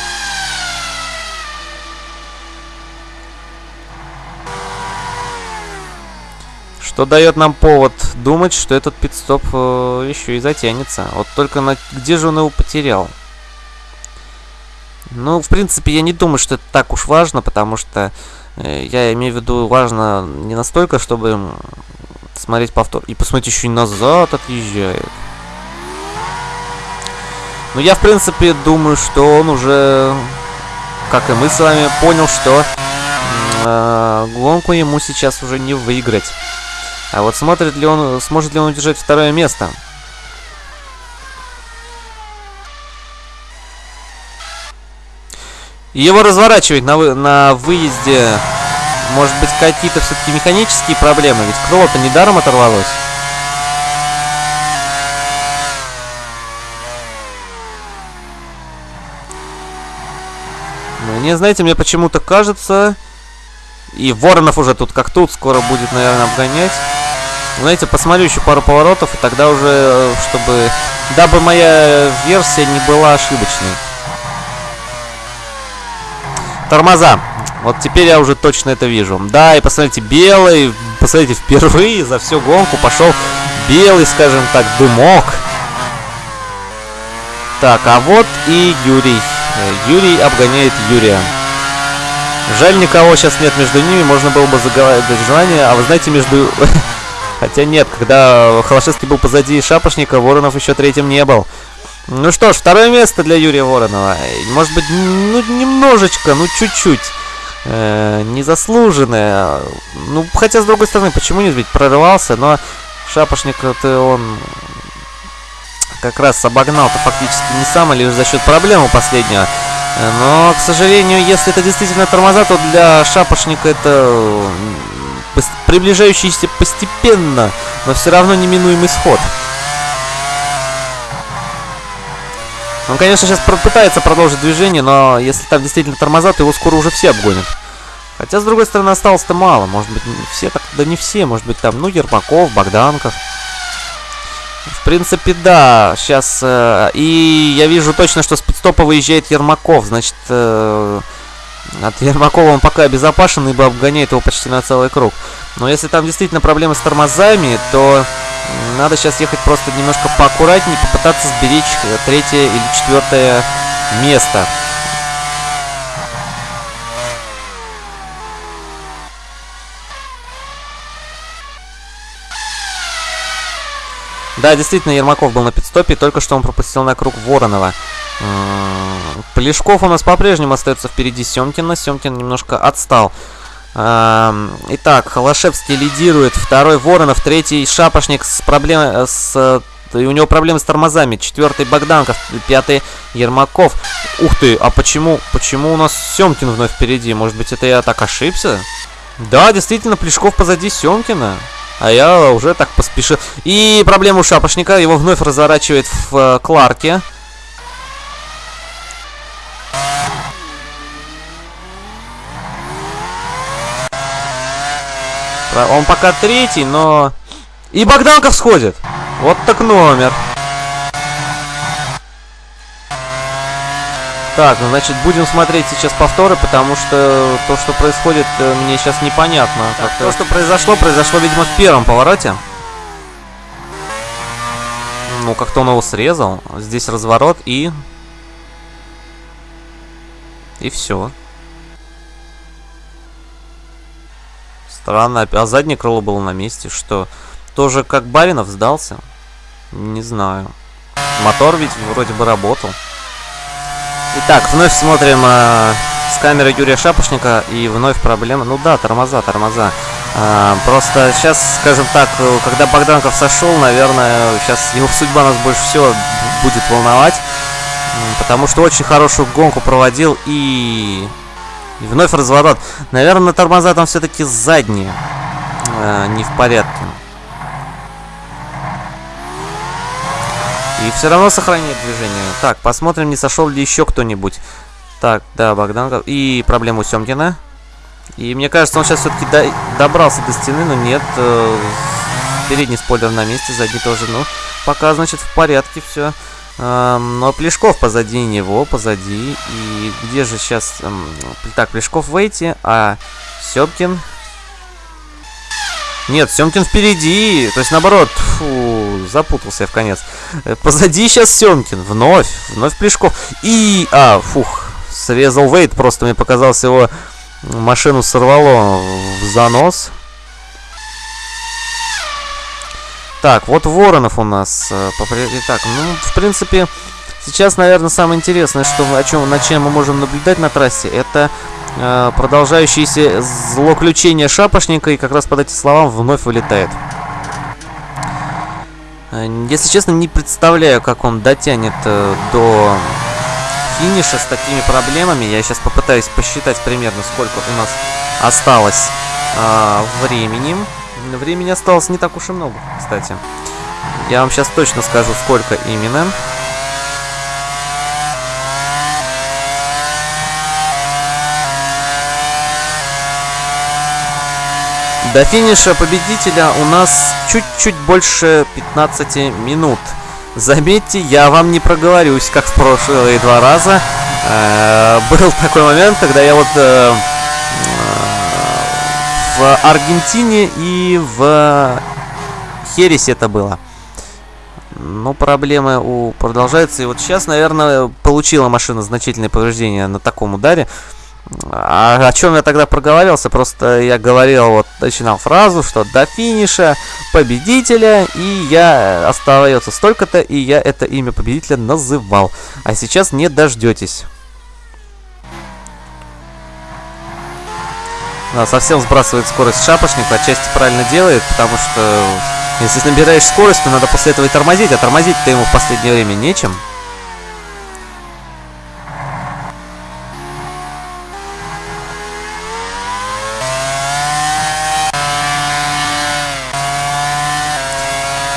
A: Что дает нам повод думать, что этот пидстоп э, еще и затянется. Вот только на... где же он его потерял? Ну, в принципе, я не думаю, что это так уж важно, потому что э, я имею в виду важно не настолько, чтобы смотреть повтор. И посмотреть еще и назад отъезжает. Ну, я, в принципе, думаю, что он уже, как и мы с вами, понял, что э, гонку ему сейчас уже не выиграть. А вот смотрит ли он, сможет ли он удержать второе место? Его разворачивать на, вы, на выезде. Может быть, какие-то все-таки механические проблемы? Ведь крыло-то недаром оторвалось. Мне, знаете, мне почему-то кажется... И Воронов уже тут как тут, скоро будет, наверное, обгонять. Знаете, посмотрю еще пару поворотов, и тогда уже, э, чтобы... Дабы моя версия не была ошибочной. Тормоза. Вот теперь я уже точно это вижу. Да, и посмотрите, белый, посмотрите, впервые за всю гонку пошел белый, скажем так, дымок. Так, а вот и Юрий. Э, Юрий обгоняет Юрия. Жаль, никого сейчас нет между ними, можно было бы заговаривать желание. А вы знаете, между Хотя нет, когда Холошевский был позади Шапошника, Воронов еще третьим не был. Ну что ж, второе место для Юрия Воронова. Может быть, ну, немножечко, ну чуть-чуть. Э, незаслуженное. Ну, хотя, с другой стороны, почему нет, ведь прорывался, но Шапошник-то он как раз обогнал-то фактически не сам, а лишь за счет проблемы последнего. Но, к сожалению, если это действительно тормоза, то для Шапошника это приближающийся постепенно, но все равно неминуемый сход. Он, конечно, сейчас пытается продолжить движение, но если там действительно тормоза, то его скоро уже все обгонят. Хотя, с другой стороны, осталось-то мало. Может быть, все так... Да не все. Может быть, там, ну, Ермаков, Богданков. В принципе, да. Сейчас... Э, и я вижу точно, что с пидстопа выезжает Ермаков. Значит, э, от Ермакова он пока обезопасен, ибо обгоняет его почти на целый круг. Но если там действительно проблемы с тормозами, то Надо сейчас ехать просто немножко поаккуратнее, попытаться сберечь э, третье или четвертое место. Да, действительно, Ермаков был на пидстопе, только что он пропустил на круг Воронова. Плешков у нас по-прежнему остается впереди Семкина. Семкин немножко отстал. Итак, Холошевский лидирует, второй Воронов, третий Шапошник с проблемой с и у него проблемы с тормозами. Четвертый Богданков, пятый Ермаков. Ух ты, а почему, почему у нас Семкин вновь впереди? Может быть, это я так ошибся? Да, действительно, Плешков позади Семкина. А я уже так поспешил. И проблема у Шапошника. Его вновь разворачивает в э, Кларке. Он пока третий, но... И Богданков сходит. Вот так номер. Так, ну значит будем смотреть сейчас повторы, потому что то, что происходит, э, мне сейчас непонятно. Так, то, что произошло, произошло, видимо, в первом повороте. Ну, как-то он его срезал. Здесь разворот и... И все. Странно. А заднее крыло было на месте. Что? Тоже как Баринов сдался? Не знаю. Мотор ведь вроде бы работал. Итак, вновь смотрим э, с камеры Юрия Шапошника, и вновь проблема. Ну да, тормоза, тормоза. Э, просто сейчас, скажем так, когда Богданков сошел, наверное, сейчас его судьба нас больше всего будет волновать. Потому что очень хорошую гонку проводил и... и вновь разворот. Наверное, тормоза там все-таки задние. Э, не в порядке. И все равно сохраняет движение. Так, посмотрим, не сошел ли еще кто-нибудь. Так, да, Богдан. И проблему Семкина. И мне кажется, он сейчас все-таки до... добрался до стены, но нет. Э... Передний спойлер на месте, задний тоже. Ну, пока, значит, в порядке все. Но Плешков позади него, позади. И где же сейчас... Так, Плешков в эйте, а Семкин нет, Семкин впереди. То есть, наоборот, фу, запутался я в конец. Э, позади сейчас Семкин. Вновь, вновь Плешков. И, а, фух, срезал Вейт. Просто мне показалось, его машину сорвало в занос. Так, вот Воронов у нас. Э, Итак, ну, в принципе, сейчас, наверное, самое интересное, что, о чем, на чем мы можем наблюдать на трассе, это э, продолжающееся злоключение шапошника, и как раз под эти словам вновь вылетает. Э, если честно, не представляю, как он дотянет э, до финиша с такими проблемами. Я сейчас попытаюсь посчитать примерно, сколько у нас осталось э, времени. Времени осталось не так уж и много, кстати. Я вам сейчас точно скажу, сколько именно. До финиша победителя у нас чуть-чуть больше 15 минут. Заметьте, я вам не проговорюсь, как в прошлые два раза. Э, был такой момент, когда я вот э, в Аргентине и в Хересе это было. Но проблемы у продолжаются. И вот сейчас, наверное, получила машина значительные повреждения на таком ударе. А о чем я тогда проговорился? Просто я говорил, вот начинал фразу, что до финиша победителя, и я остается столько-то, и я это имя победителя называл. А сейчас не дождетесь. Да, совсем сбрасывает скорость шапошник, отчасти правильно делает, потому что если набираешь скорость, то надо после этого и тормозить, а тормозить-то ему в последнее время нечем.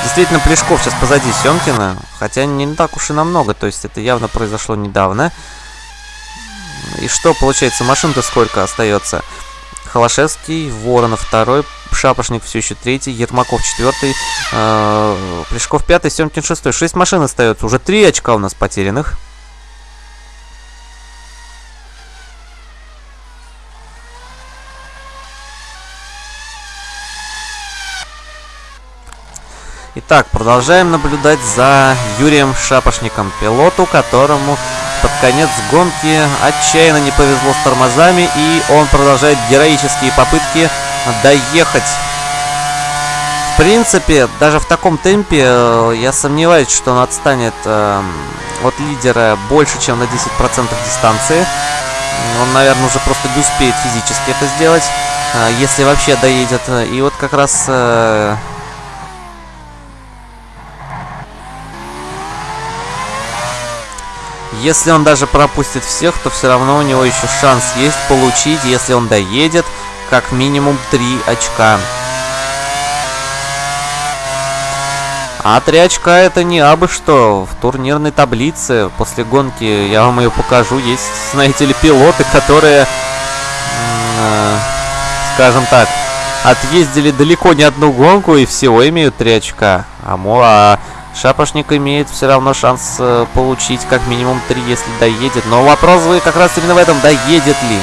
A: Действительно, Плешков сейчас позади Семкина. Хотя не так уж и намного. То есть это явно произошло недавно. И что получается? Машин-то сколько остается? Холошевский, Воронов второй, Шапошник все еще третий, Ермаков четвертый, э, Плешков пятый, Семкин шестой. Шесть машин остается. Уже три очка у нас потерянных. Итак, продолжаем наблюдать за Юрием Шапошником, пилоту, которому под конец гонки отчаянно не повезло с тормозами, и он продолжает героические попытки доехать. В принципе, даже в таком темпе э, я сомневаюсь, что он отстанет э, от лидера больше, чем на 10% дистанции. Он, наверное, уже просто не успеет физически это сделать, э, если вообще доедет. И вот как раз... Если он даже пропустит всех, то все равно у него еще шанс есть получить, если он доедет, как минимум 3 очка. А 3 очка это не абы что. В турнирной таблице после гонки, я вам ее покажу, есть, знаете ли, пилоты, которые, э, скажем так, отъездили далеко не одну гонку и всего имеют 3 очка. А, а Шапошник имеет все равно шанс э, получить как минимум 3, если доедет. Но вопрос вы как раз именно в этом, доедет ли.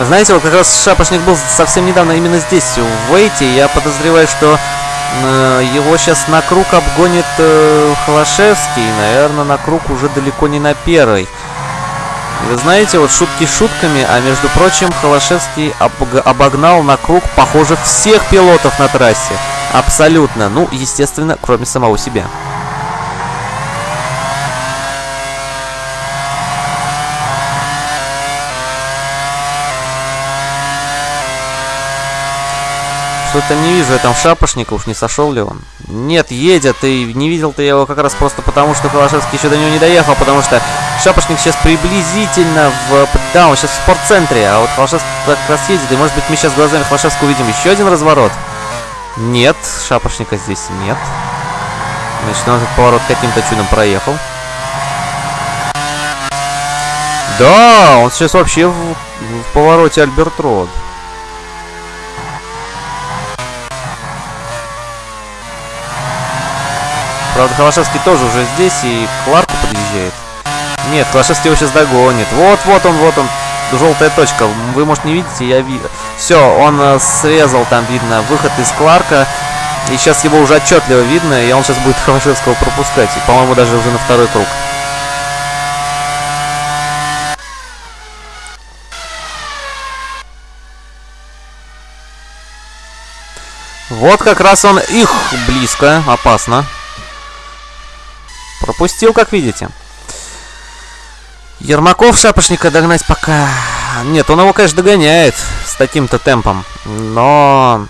A: Знаете, вот как раз Шапошник был совсем недавно именно здесь, в Вейте. Я подозреваю, что его сейчас на круг обгонит э, Холошевский. Наверное, на круг уже далеко не на первый. Вы знаете, вот шутки шутками, а между прочим, Холошевский обогнал на круг, похоже, всех пилотов на трассе. Абсолютно. Ну, естественно, кроме самого себя. Что-то не вижу я там шапошника, уж не сошел ли он. Нет, едет, и не видел ты его как раз просто потому, что Холошевский еще до него не доехал, потому что шапошник сейчас приблизительно в... Да, он сейчас в спортцентре, а вот Холошевский как раз едет, и может быть мы сейчас глазами Холошевского увидим еще один разворот. Нет, шапошника здесь нет. Значит, он этот поворот каким-то чудом проехал. Да, он сейчас вообще в, в повороте Альберт Род. Правда, Холошевский тоже уже здесь и к подъезжает. Нет, Холошевский его сейчас догонит. Вот, вот он, вот он. Желтая точка. Вы, может, не видите, я вижу. Все, он э, срезал, там видно, выход из Кларка. И сейчас его уже отчетливо видно, и он сейчас будет Холошевского пропускать. И, по-моему, даже уже на второй круг. Вот как раз он их близко, опасно. Пропустил, как видите. Ермаков шапошника догнать пока... Нет, он его, конечно, догоняет с таким-то темпом. Но...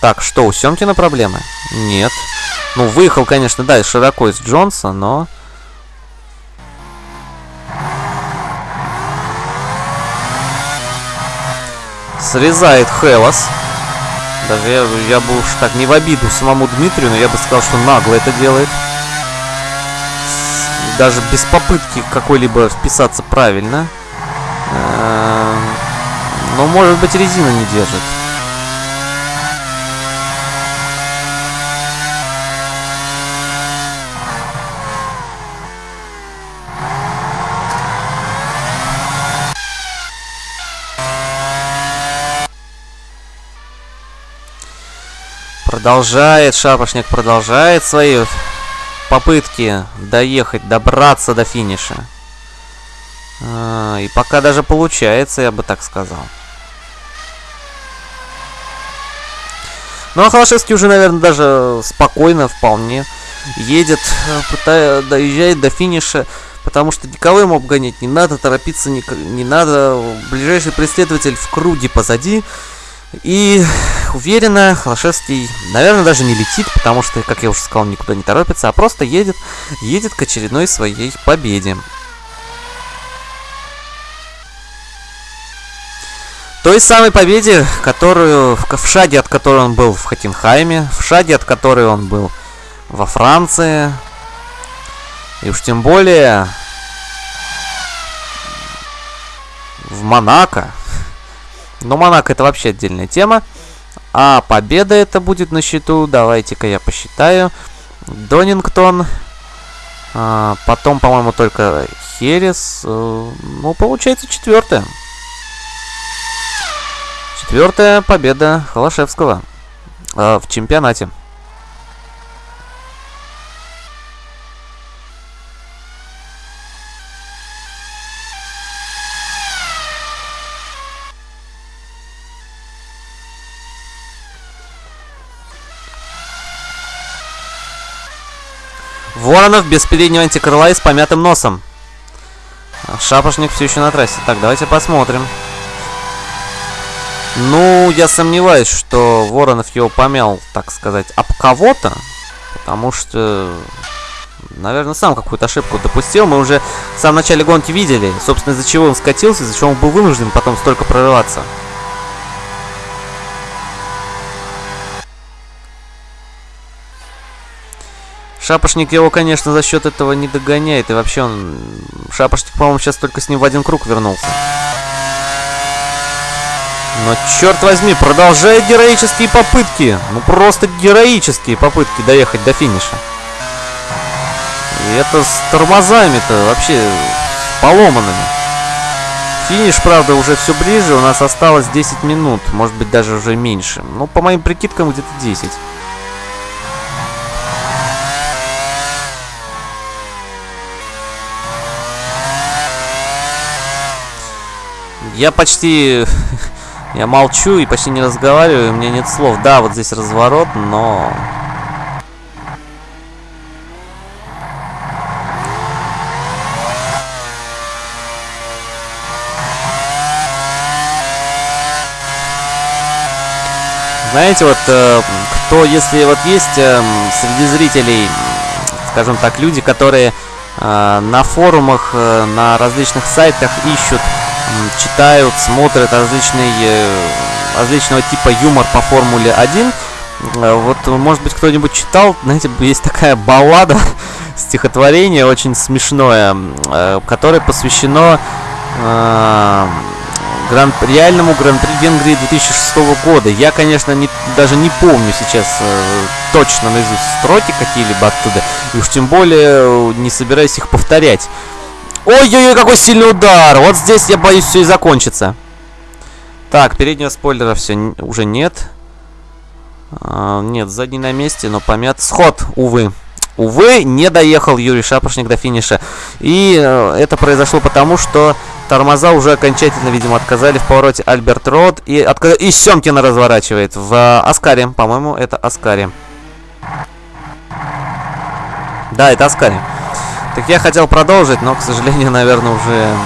A: Так, что, у Семкина проблемы? Нет. Ну, выехал, конечно, да, широко из Джонса, но... Срезает Хелос. Даже я, я бы уж так не в обиду самому Дмитрию, но я бы сказал, что нагло это делает даже без попытки какой-либо вписаться правильно. Эм, но, может быть, резина не держит. Продолжает, шапошник продолжает свои попытки доехать, добраться до финиша. А, и пока даже получается, я бы так сказал. Ну, а Холошевский уже, наверное, даже спокойно вполне едет, пытая, доезжает до финиша, потому что никого ему обгонять не надо, торопиться не, не надо. Ближайший преследователь в круге позади. И уверенно Холошевский, наверное, даже не летит, потому что, как я уже сказал, никуда не торопится, а просто едет, едет к очередной своей победе. Той самой победе, которую в шаге от которой он был в Хаттенхайме, в шаге от которой он был во Франции, и уж тем более в Монако. Но Монако это вообще отдельная тема. А победа это будет на счету. Давайте-ка я посчитаю. Донингтон. А, потом, по-моему, только Херес. Э, ну, получается четвертая. Четвертая победа Холошевского э, в чемпионате. Воронов без переднего антикрыла и с помятым носом. Шапошник все еще на трассе. Так, давайте посмотрим. Ну, я сомневаюсь, что Воронов его помял, так сказать, об кого-то. Потому что, наверное, сам какую-то ошибку допустил. Мы уже в самом начале гонки видели, собственно, из-за чего он скатился, из-за чего он был вынужден потом столько прорываться. Шапошник его, конечно, за счет этого не догоняет. И вообще он... Шапошник, по-моему, сейчас только с ним в один круг вернулся. Но, черт возьми, продолжает героические попытки. Ну, просто героические попытки доехать до финиша. И это с тормозами-то вообще поломанными. Финиш, правда, уже все ближе. У нас осталось 10 минут. Может быть, даже уже меньше. Ну, по моим прикидкам, где-то 10. Я почти... Я молчу и почти не разговариваю, у меня нет слов. Да, вот здесь разворот, но... Знаете, вот э, кто, если вот есть э, среди зрителей, скажем так, люди, которые э, на форумах, э, на различных сайтах ищут читают, смотрят различные, э, различного типа юмор по Формуле 1. Э, вот, может быть, кто-нибудь читал, знаете, есть такая баллада, стихотворение очень смешное, э, которое посвящено гран реальному гран-при Венгрии 2006 года. Я, конечно, не, даже не помню сейчас э, точно наизусть строки какие-либо оттуда, и уж тем более не собираюсь их повторять. Ой-ой-ой, какой сильный удар! Вот здесь, я боюсь, все и закончится. Так, переднего спойлера все уже нет. А, нет, задний на месте, но помят. Сход, увы. Увы, не доехал Юрий Шапошник до финиша. И э, это произошло потому, что тормоза уже окончательно, видимо, отказали в повороте Альберт Род. И, отказ... и Семкина разворачивает в э, Аскаре. По-моему, это Аскаре. Да, это Аскаре. Так я хотел продолжить, но, к сожалению, наверное, уже...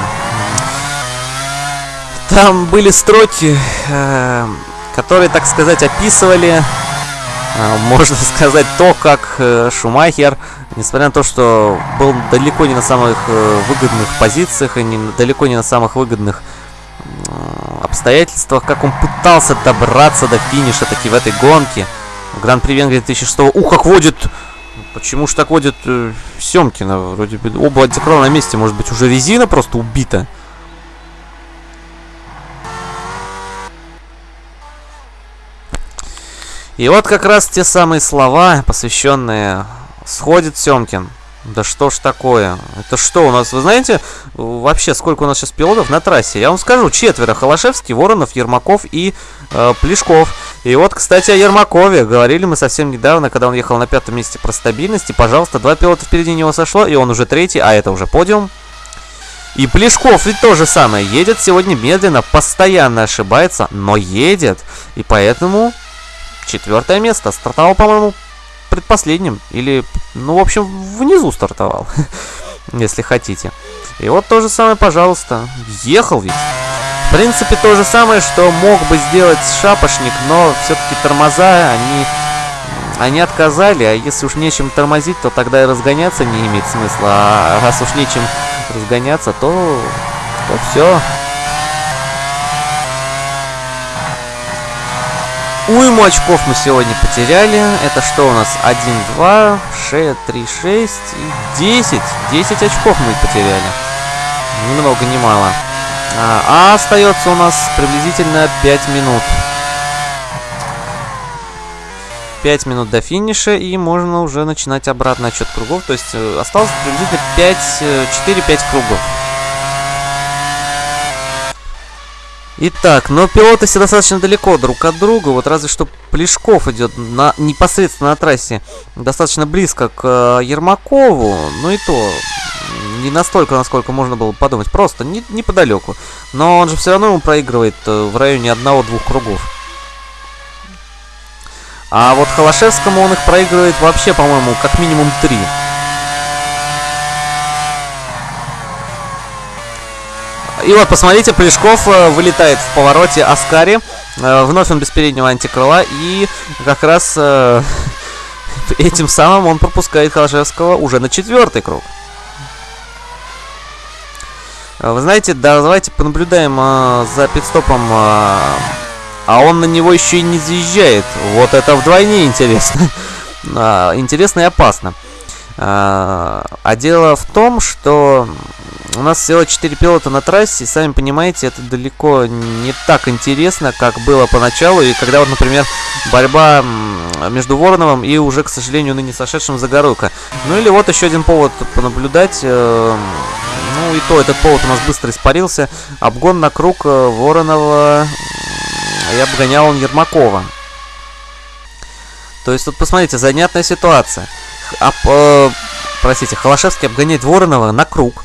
A: Там были строки, э, которые, так сказать, описывали, э, можно сказать, то, как э, Шумахер, несмотря на то, что был далеко не на самых э, выгодных позициях и не, далеко не на самых выгодных обстоятельствах, как он пытался добраться до финиша таки в этой гонке. Гран-при Венгрии 2006 Ух, как водит Почему ж так водит э, Семкина? Вроде бы оба антикрыла на месте. Может быть, уже резина просто убита? И вот как раз те самые слова, посвященные «Сходит Семкин». Да что ж такое? Это что у нас, вы знаете, вообще сколько у нас сейчас пилотов на трассе? Я вам скажу, четверо. Холошевский, Воронов, Ермаков и э, Плешков. И вот, кстати, о Ермакове. Говорили мы совсем недавно, когда он ехал на пятом месте про стабильность. И, пожалуйста, два пилота впереди него сошло, и он уже третий, а это уже подиум. И Плешков ведь то же самое. Едет сегодня медленно, постоянно ошибается, но едет. И поэтому четвертое место. Стартовал, по-моему, предпоследним. Или, ну, в общем, внизу стартовал. Если хотите. И вот то же самое, пожалуйста. Ехал ведь. В принципе, то же самое, что мог бы сделать шапошник, но все-таки тормоза, они, они отказали, а если уж нечем тормозить, то тогда и разгоняться не имеет смысла, а раз уж нечем разгоняться, то, то все. Уйму очков мы сегодня потеряли. Это что у нас? 1, 2, 6, 3, 6 и 10. 10 очков мы потеряли. Ни много, ни мало. А, а остается у нас приблизительно 5 минут. 5 минут до финиша, и можно уже начинать обратный отчет кругов. То есть э, осталось приблизительно 5, 4-5 э, кругов. Итак, но пилоты все достаточно далеко друг от друга, вот разве что Плешков идет на, непосредственно на трассе достаточно близко к э, Ермакову, ну и то не настолько, насколько можно было подумать, просто не, неподалеку. Но он же все равно ему проигрывает э, в районе одного-двух кругов. А вот Холошевскому он их проигрывает вообще, по-моему, как минимум три. И вот, посмотрите, Плешков э, вылетает в повороте Аскари. Э, вновь он без переднего антикрыла. И как раз э, этим самым он пропускает Холошевского уже на четвертый круг. Вы знаете, да, давайте понаблюдаем за пидстопом. А он на него еще и не заезжает. Вот это вдвойне интересно. интересно и опасно. А дело в том, что у нас всего 4 пилота на трассе, и сами понимаете, это далеко не так интересно, как было поначалу, и когда вот, например, борьба между Вороновым и уже, к сожалению, ныне сошедшим Загоруйко. Ну или вот еще один повод понаблюдать, э, ну и то, этот повод у нас быстро испарился, обгон на круг э, Воронова, и обгонял он Ермакова. То есть тут, посмотрите, занятная ситуация. Об, э, простите, Холошевский обгоняет Воронова на круг.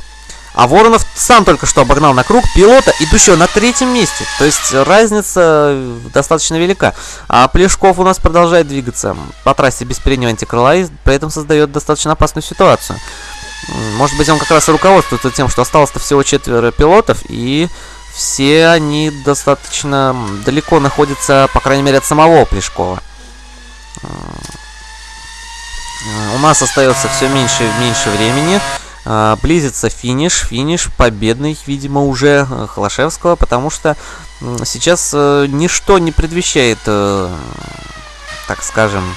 A: А Воронов сам только что обогнал на круг пилота, идущего на третьем месте. То есть разница достаточно велика. А Плешков у нас продолжает двигаться по трассе без переднего антикрыла и при этом создает достаточно опасную ситуацию. Может быть, он как раз и руководствуется тем, что осталось-то всего четверо пилотов, и все они достаточно далеко находятся, по крайней мере, от самого Плешкова. У нас остается все меньше и меньше времени. А, близится финиш, финиш победный, видимо, уже э, Холошевского, потому что сейчас э, ничто не предвещает, э, так скажем,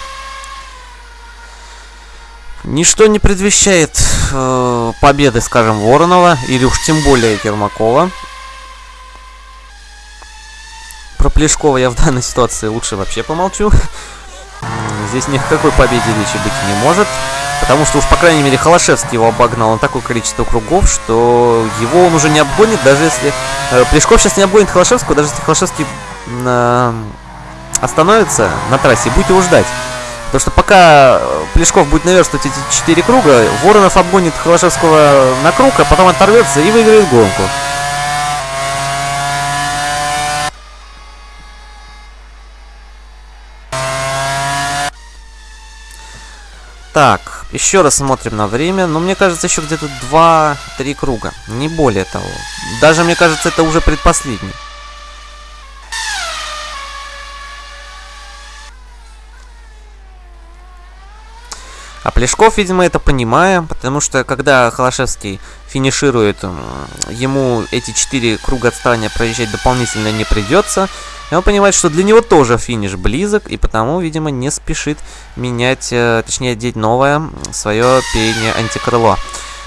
A: ничто не предвещает победы, скажем, Воронова, или уж тем более Ермакова. Про Плешкова я в данной ситуации лучше вообще помолчу. Здесь ни о какой победе речи быть не может. Потому что уж, по крайней мере, Холошевский его обогнал на такое количество кругов, что его он уже не обгонит, даже если... Э, Плешков сейчас не обгонит Холошевского, даже если Холошевский э, остановится на трассе будет его ждать. Потому что пока Плешков будет наверстывать эти четыре круга, Воронов обгонит Холошевского на круг, а потом оторвется и выиграет гонку. Так, еще раз смотрим на время. Но мне кажется, еще где-то 2-3 круга. Не более того. Даже, мне кажется, это уже предпоследний. А Плешков, видимо, это понимая, потому что когда Холошевский финиширует, ему эти четыре круга отставания проезжать дополнительно не придется. И он понимает, что для него тоже финиш близок, и потому, видимо, не спешит менять, э, точнее, одеть новое свое переднее антикрыло.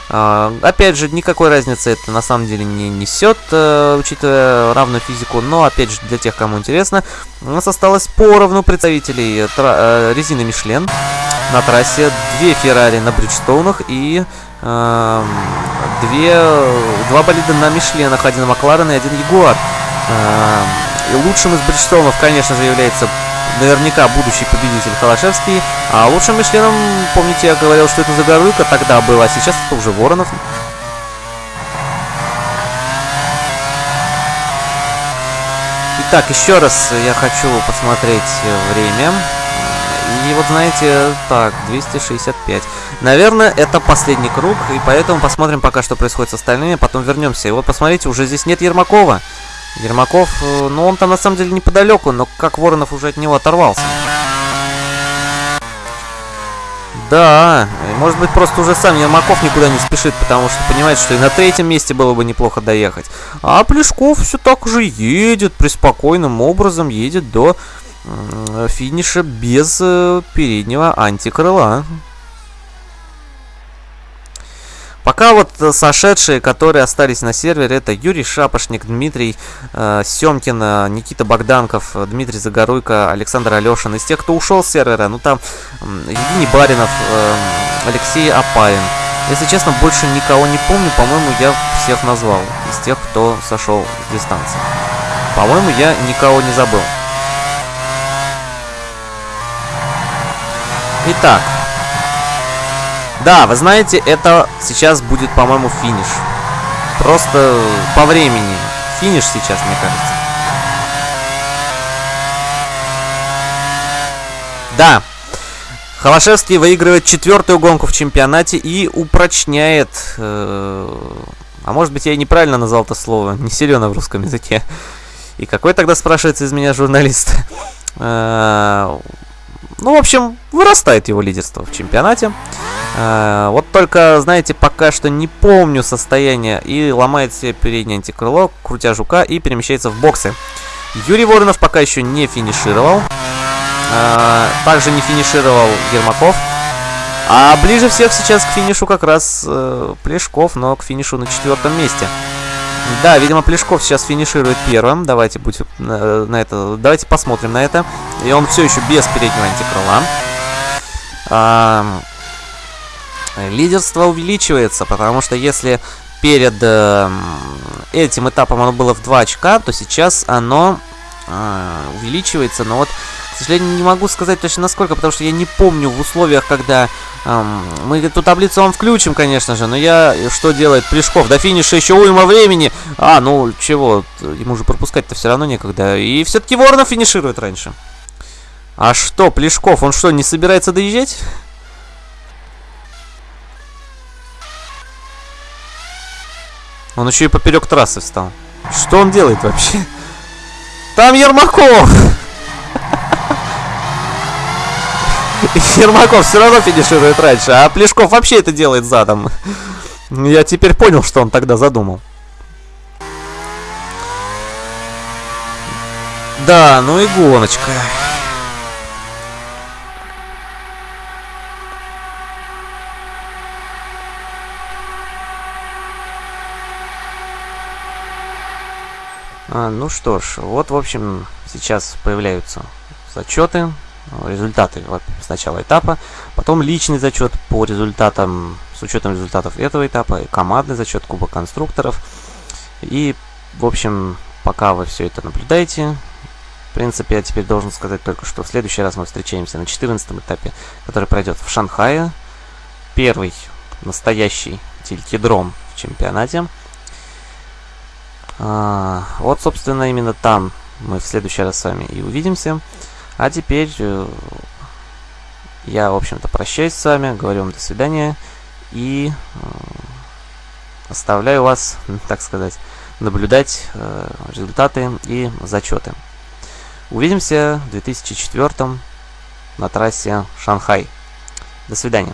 A: Uh, опять же, никакой разницы это на самом деле не несет, uh, учитывая равную физику, но опять же, для тех, кому интересно, у нас осталось поровну представителей uh, резины Мишлен на трассе, две Феррари на Бриджстоунах и две, два болида на Мишленах, один Макларен и один Ягуар. И лучшим из Бриджстоунов, конечно же, является наверняка будущий победитель Холошевский. А лучшим Мишленом, помните, я говорил, что это Загоруйко тогда было, а сейчас это уже Воронов. Итак, еще раз я хочу посмотреть время. И вот знаете, так, 265. Наверное, это последний круг, и поэтому посмотрим пока, что происходит с остальными, потом вернемся. И вот посмотрите, уже здесь нет Ермакова. Ермаков, э, ну он там на самом деле неподалеку, но как Воронов уже от него оторвался. Да, может быть просто уже сам Ермаков никуда не спешит, потому что понимает, что и на третьем месте было бы неплохо доехать. А Плешков все так же едет, приспокойным образом едет до финиша без э, переднего антикрыла. Пока вот сошедшие, которые остались на сервере, это Юрий Шапошник, Дмитрий э, Семкин, Никита Богданков, Дмитрий Загоруйко, Александр Алешин. Из тех, кто ушел с сервера, ну там э, Евгений Баринов, э, Алексей Апарин. Если честно, больше никого не помню. По-моему, я всех назвал из тех, кто сошел с дистанции. По-моему, я никого не забыл. Итак. Да, вы знаете, это сейчас будет, по-моему, финиш. Просто по времени. Финиш сейчас, мне кажется. Да. Холошевский выигрывает четвертую гонку в чемпионате и упрочняет... Э, а может быть, я и неправильно назвал это слово. Не силено в русском языке. И какой тогда спрашивается из меня журналист? Ну, в общем, вырастает его лидерство в чемпионате. Э, вот только, знаете, пока что не помню состояние. И ломает себе переднее антикрыло, крутя жука, и перемещается в боксы. Юрий Воронов пока еще не финишировал. Э, также не финишировал Ермаков. А ближе всех сейчас к финишу как раз э, Плешков, но к финишу на четвертом месте. Да, видимо, Плешков сейчас финиширует первым. Давайте будь, на, на это, давайте посмотрим на это. И он все еще без переднего антикрыла. А, лидерство увеличивается, потому что если перед э, этим этапом оно было в 2 очка, то сейчас оно э, увеличивается. Но вот к сожалению, не могу сказать точно насколько, потому что я не помню в условиях, когда эм, мы эту таблицу вам включим, конечно же, но я... Что делает Плешков? До финиша еще уйма времени. А, ну, чего, ему же пропускать-то все равно некогда. И все-таки Воронов финиширует раньше. А что, Плешков, он что, не собирается доезжать? Он еще и поперек трассы встал. Что он делает вообще? Там Ермаков! Ермаков все равно финиширует раньше, а Плешков вообще это делает задом. Я теперь понял, что он тогда задумал. Да, ну и гоночка. А, ну что ж, вот, в общем, сейчас появляются зачеты результаты вот, сначала этапа, потом личный зачет по результатам, с учетом результатов этого этапа, командный зачет Куба конструкторов. И, в общем, пока вы все это наблюдаете, в принципе, я теперь должен сказать только, что в следующий раз мы встречаемся на 14 этапе, который пройдет в Шанхае. Первый настоящий телькидром в чемпионате. А, вот, собственно, именно там мы в следующий раз с вами и увидимся. А теперь э, я, в общем-то, прощаюсь с вами, говорю вам до свидания и э, оставляю вас, так сказать, наблюдать э, результаты и зачеты. Увидимся в 2004 на трассе Шанхай. До свидания.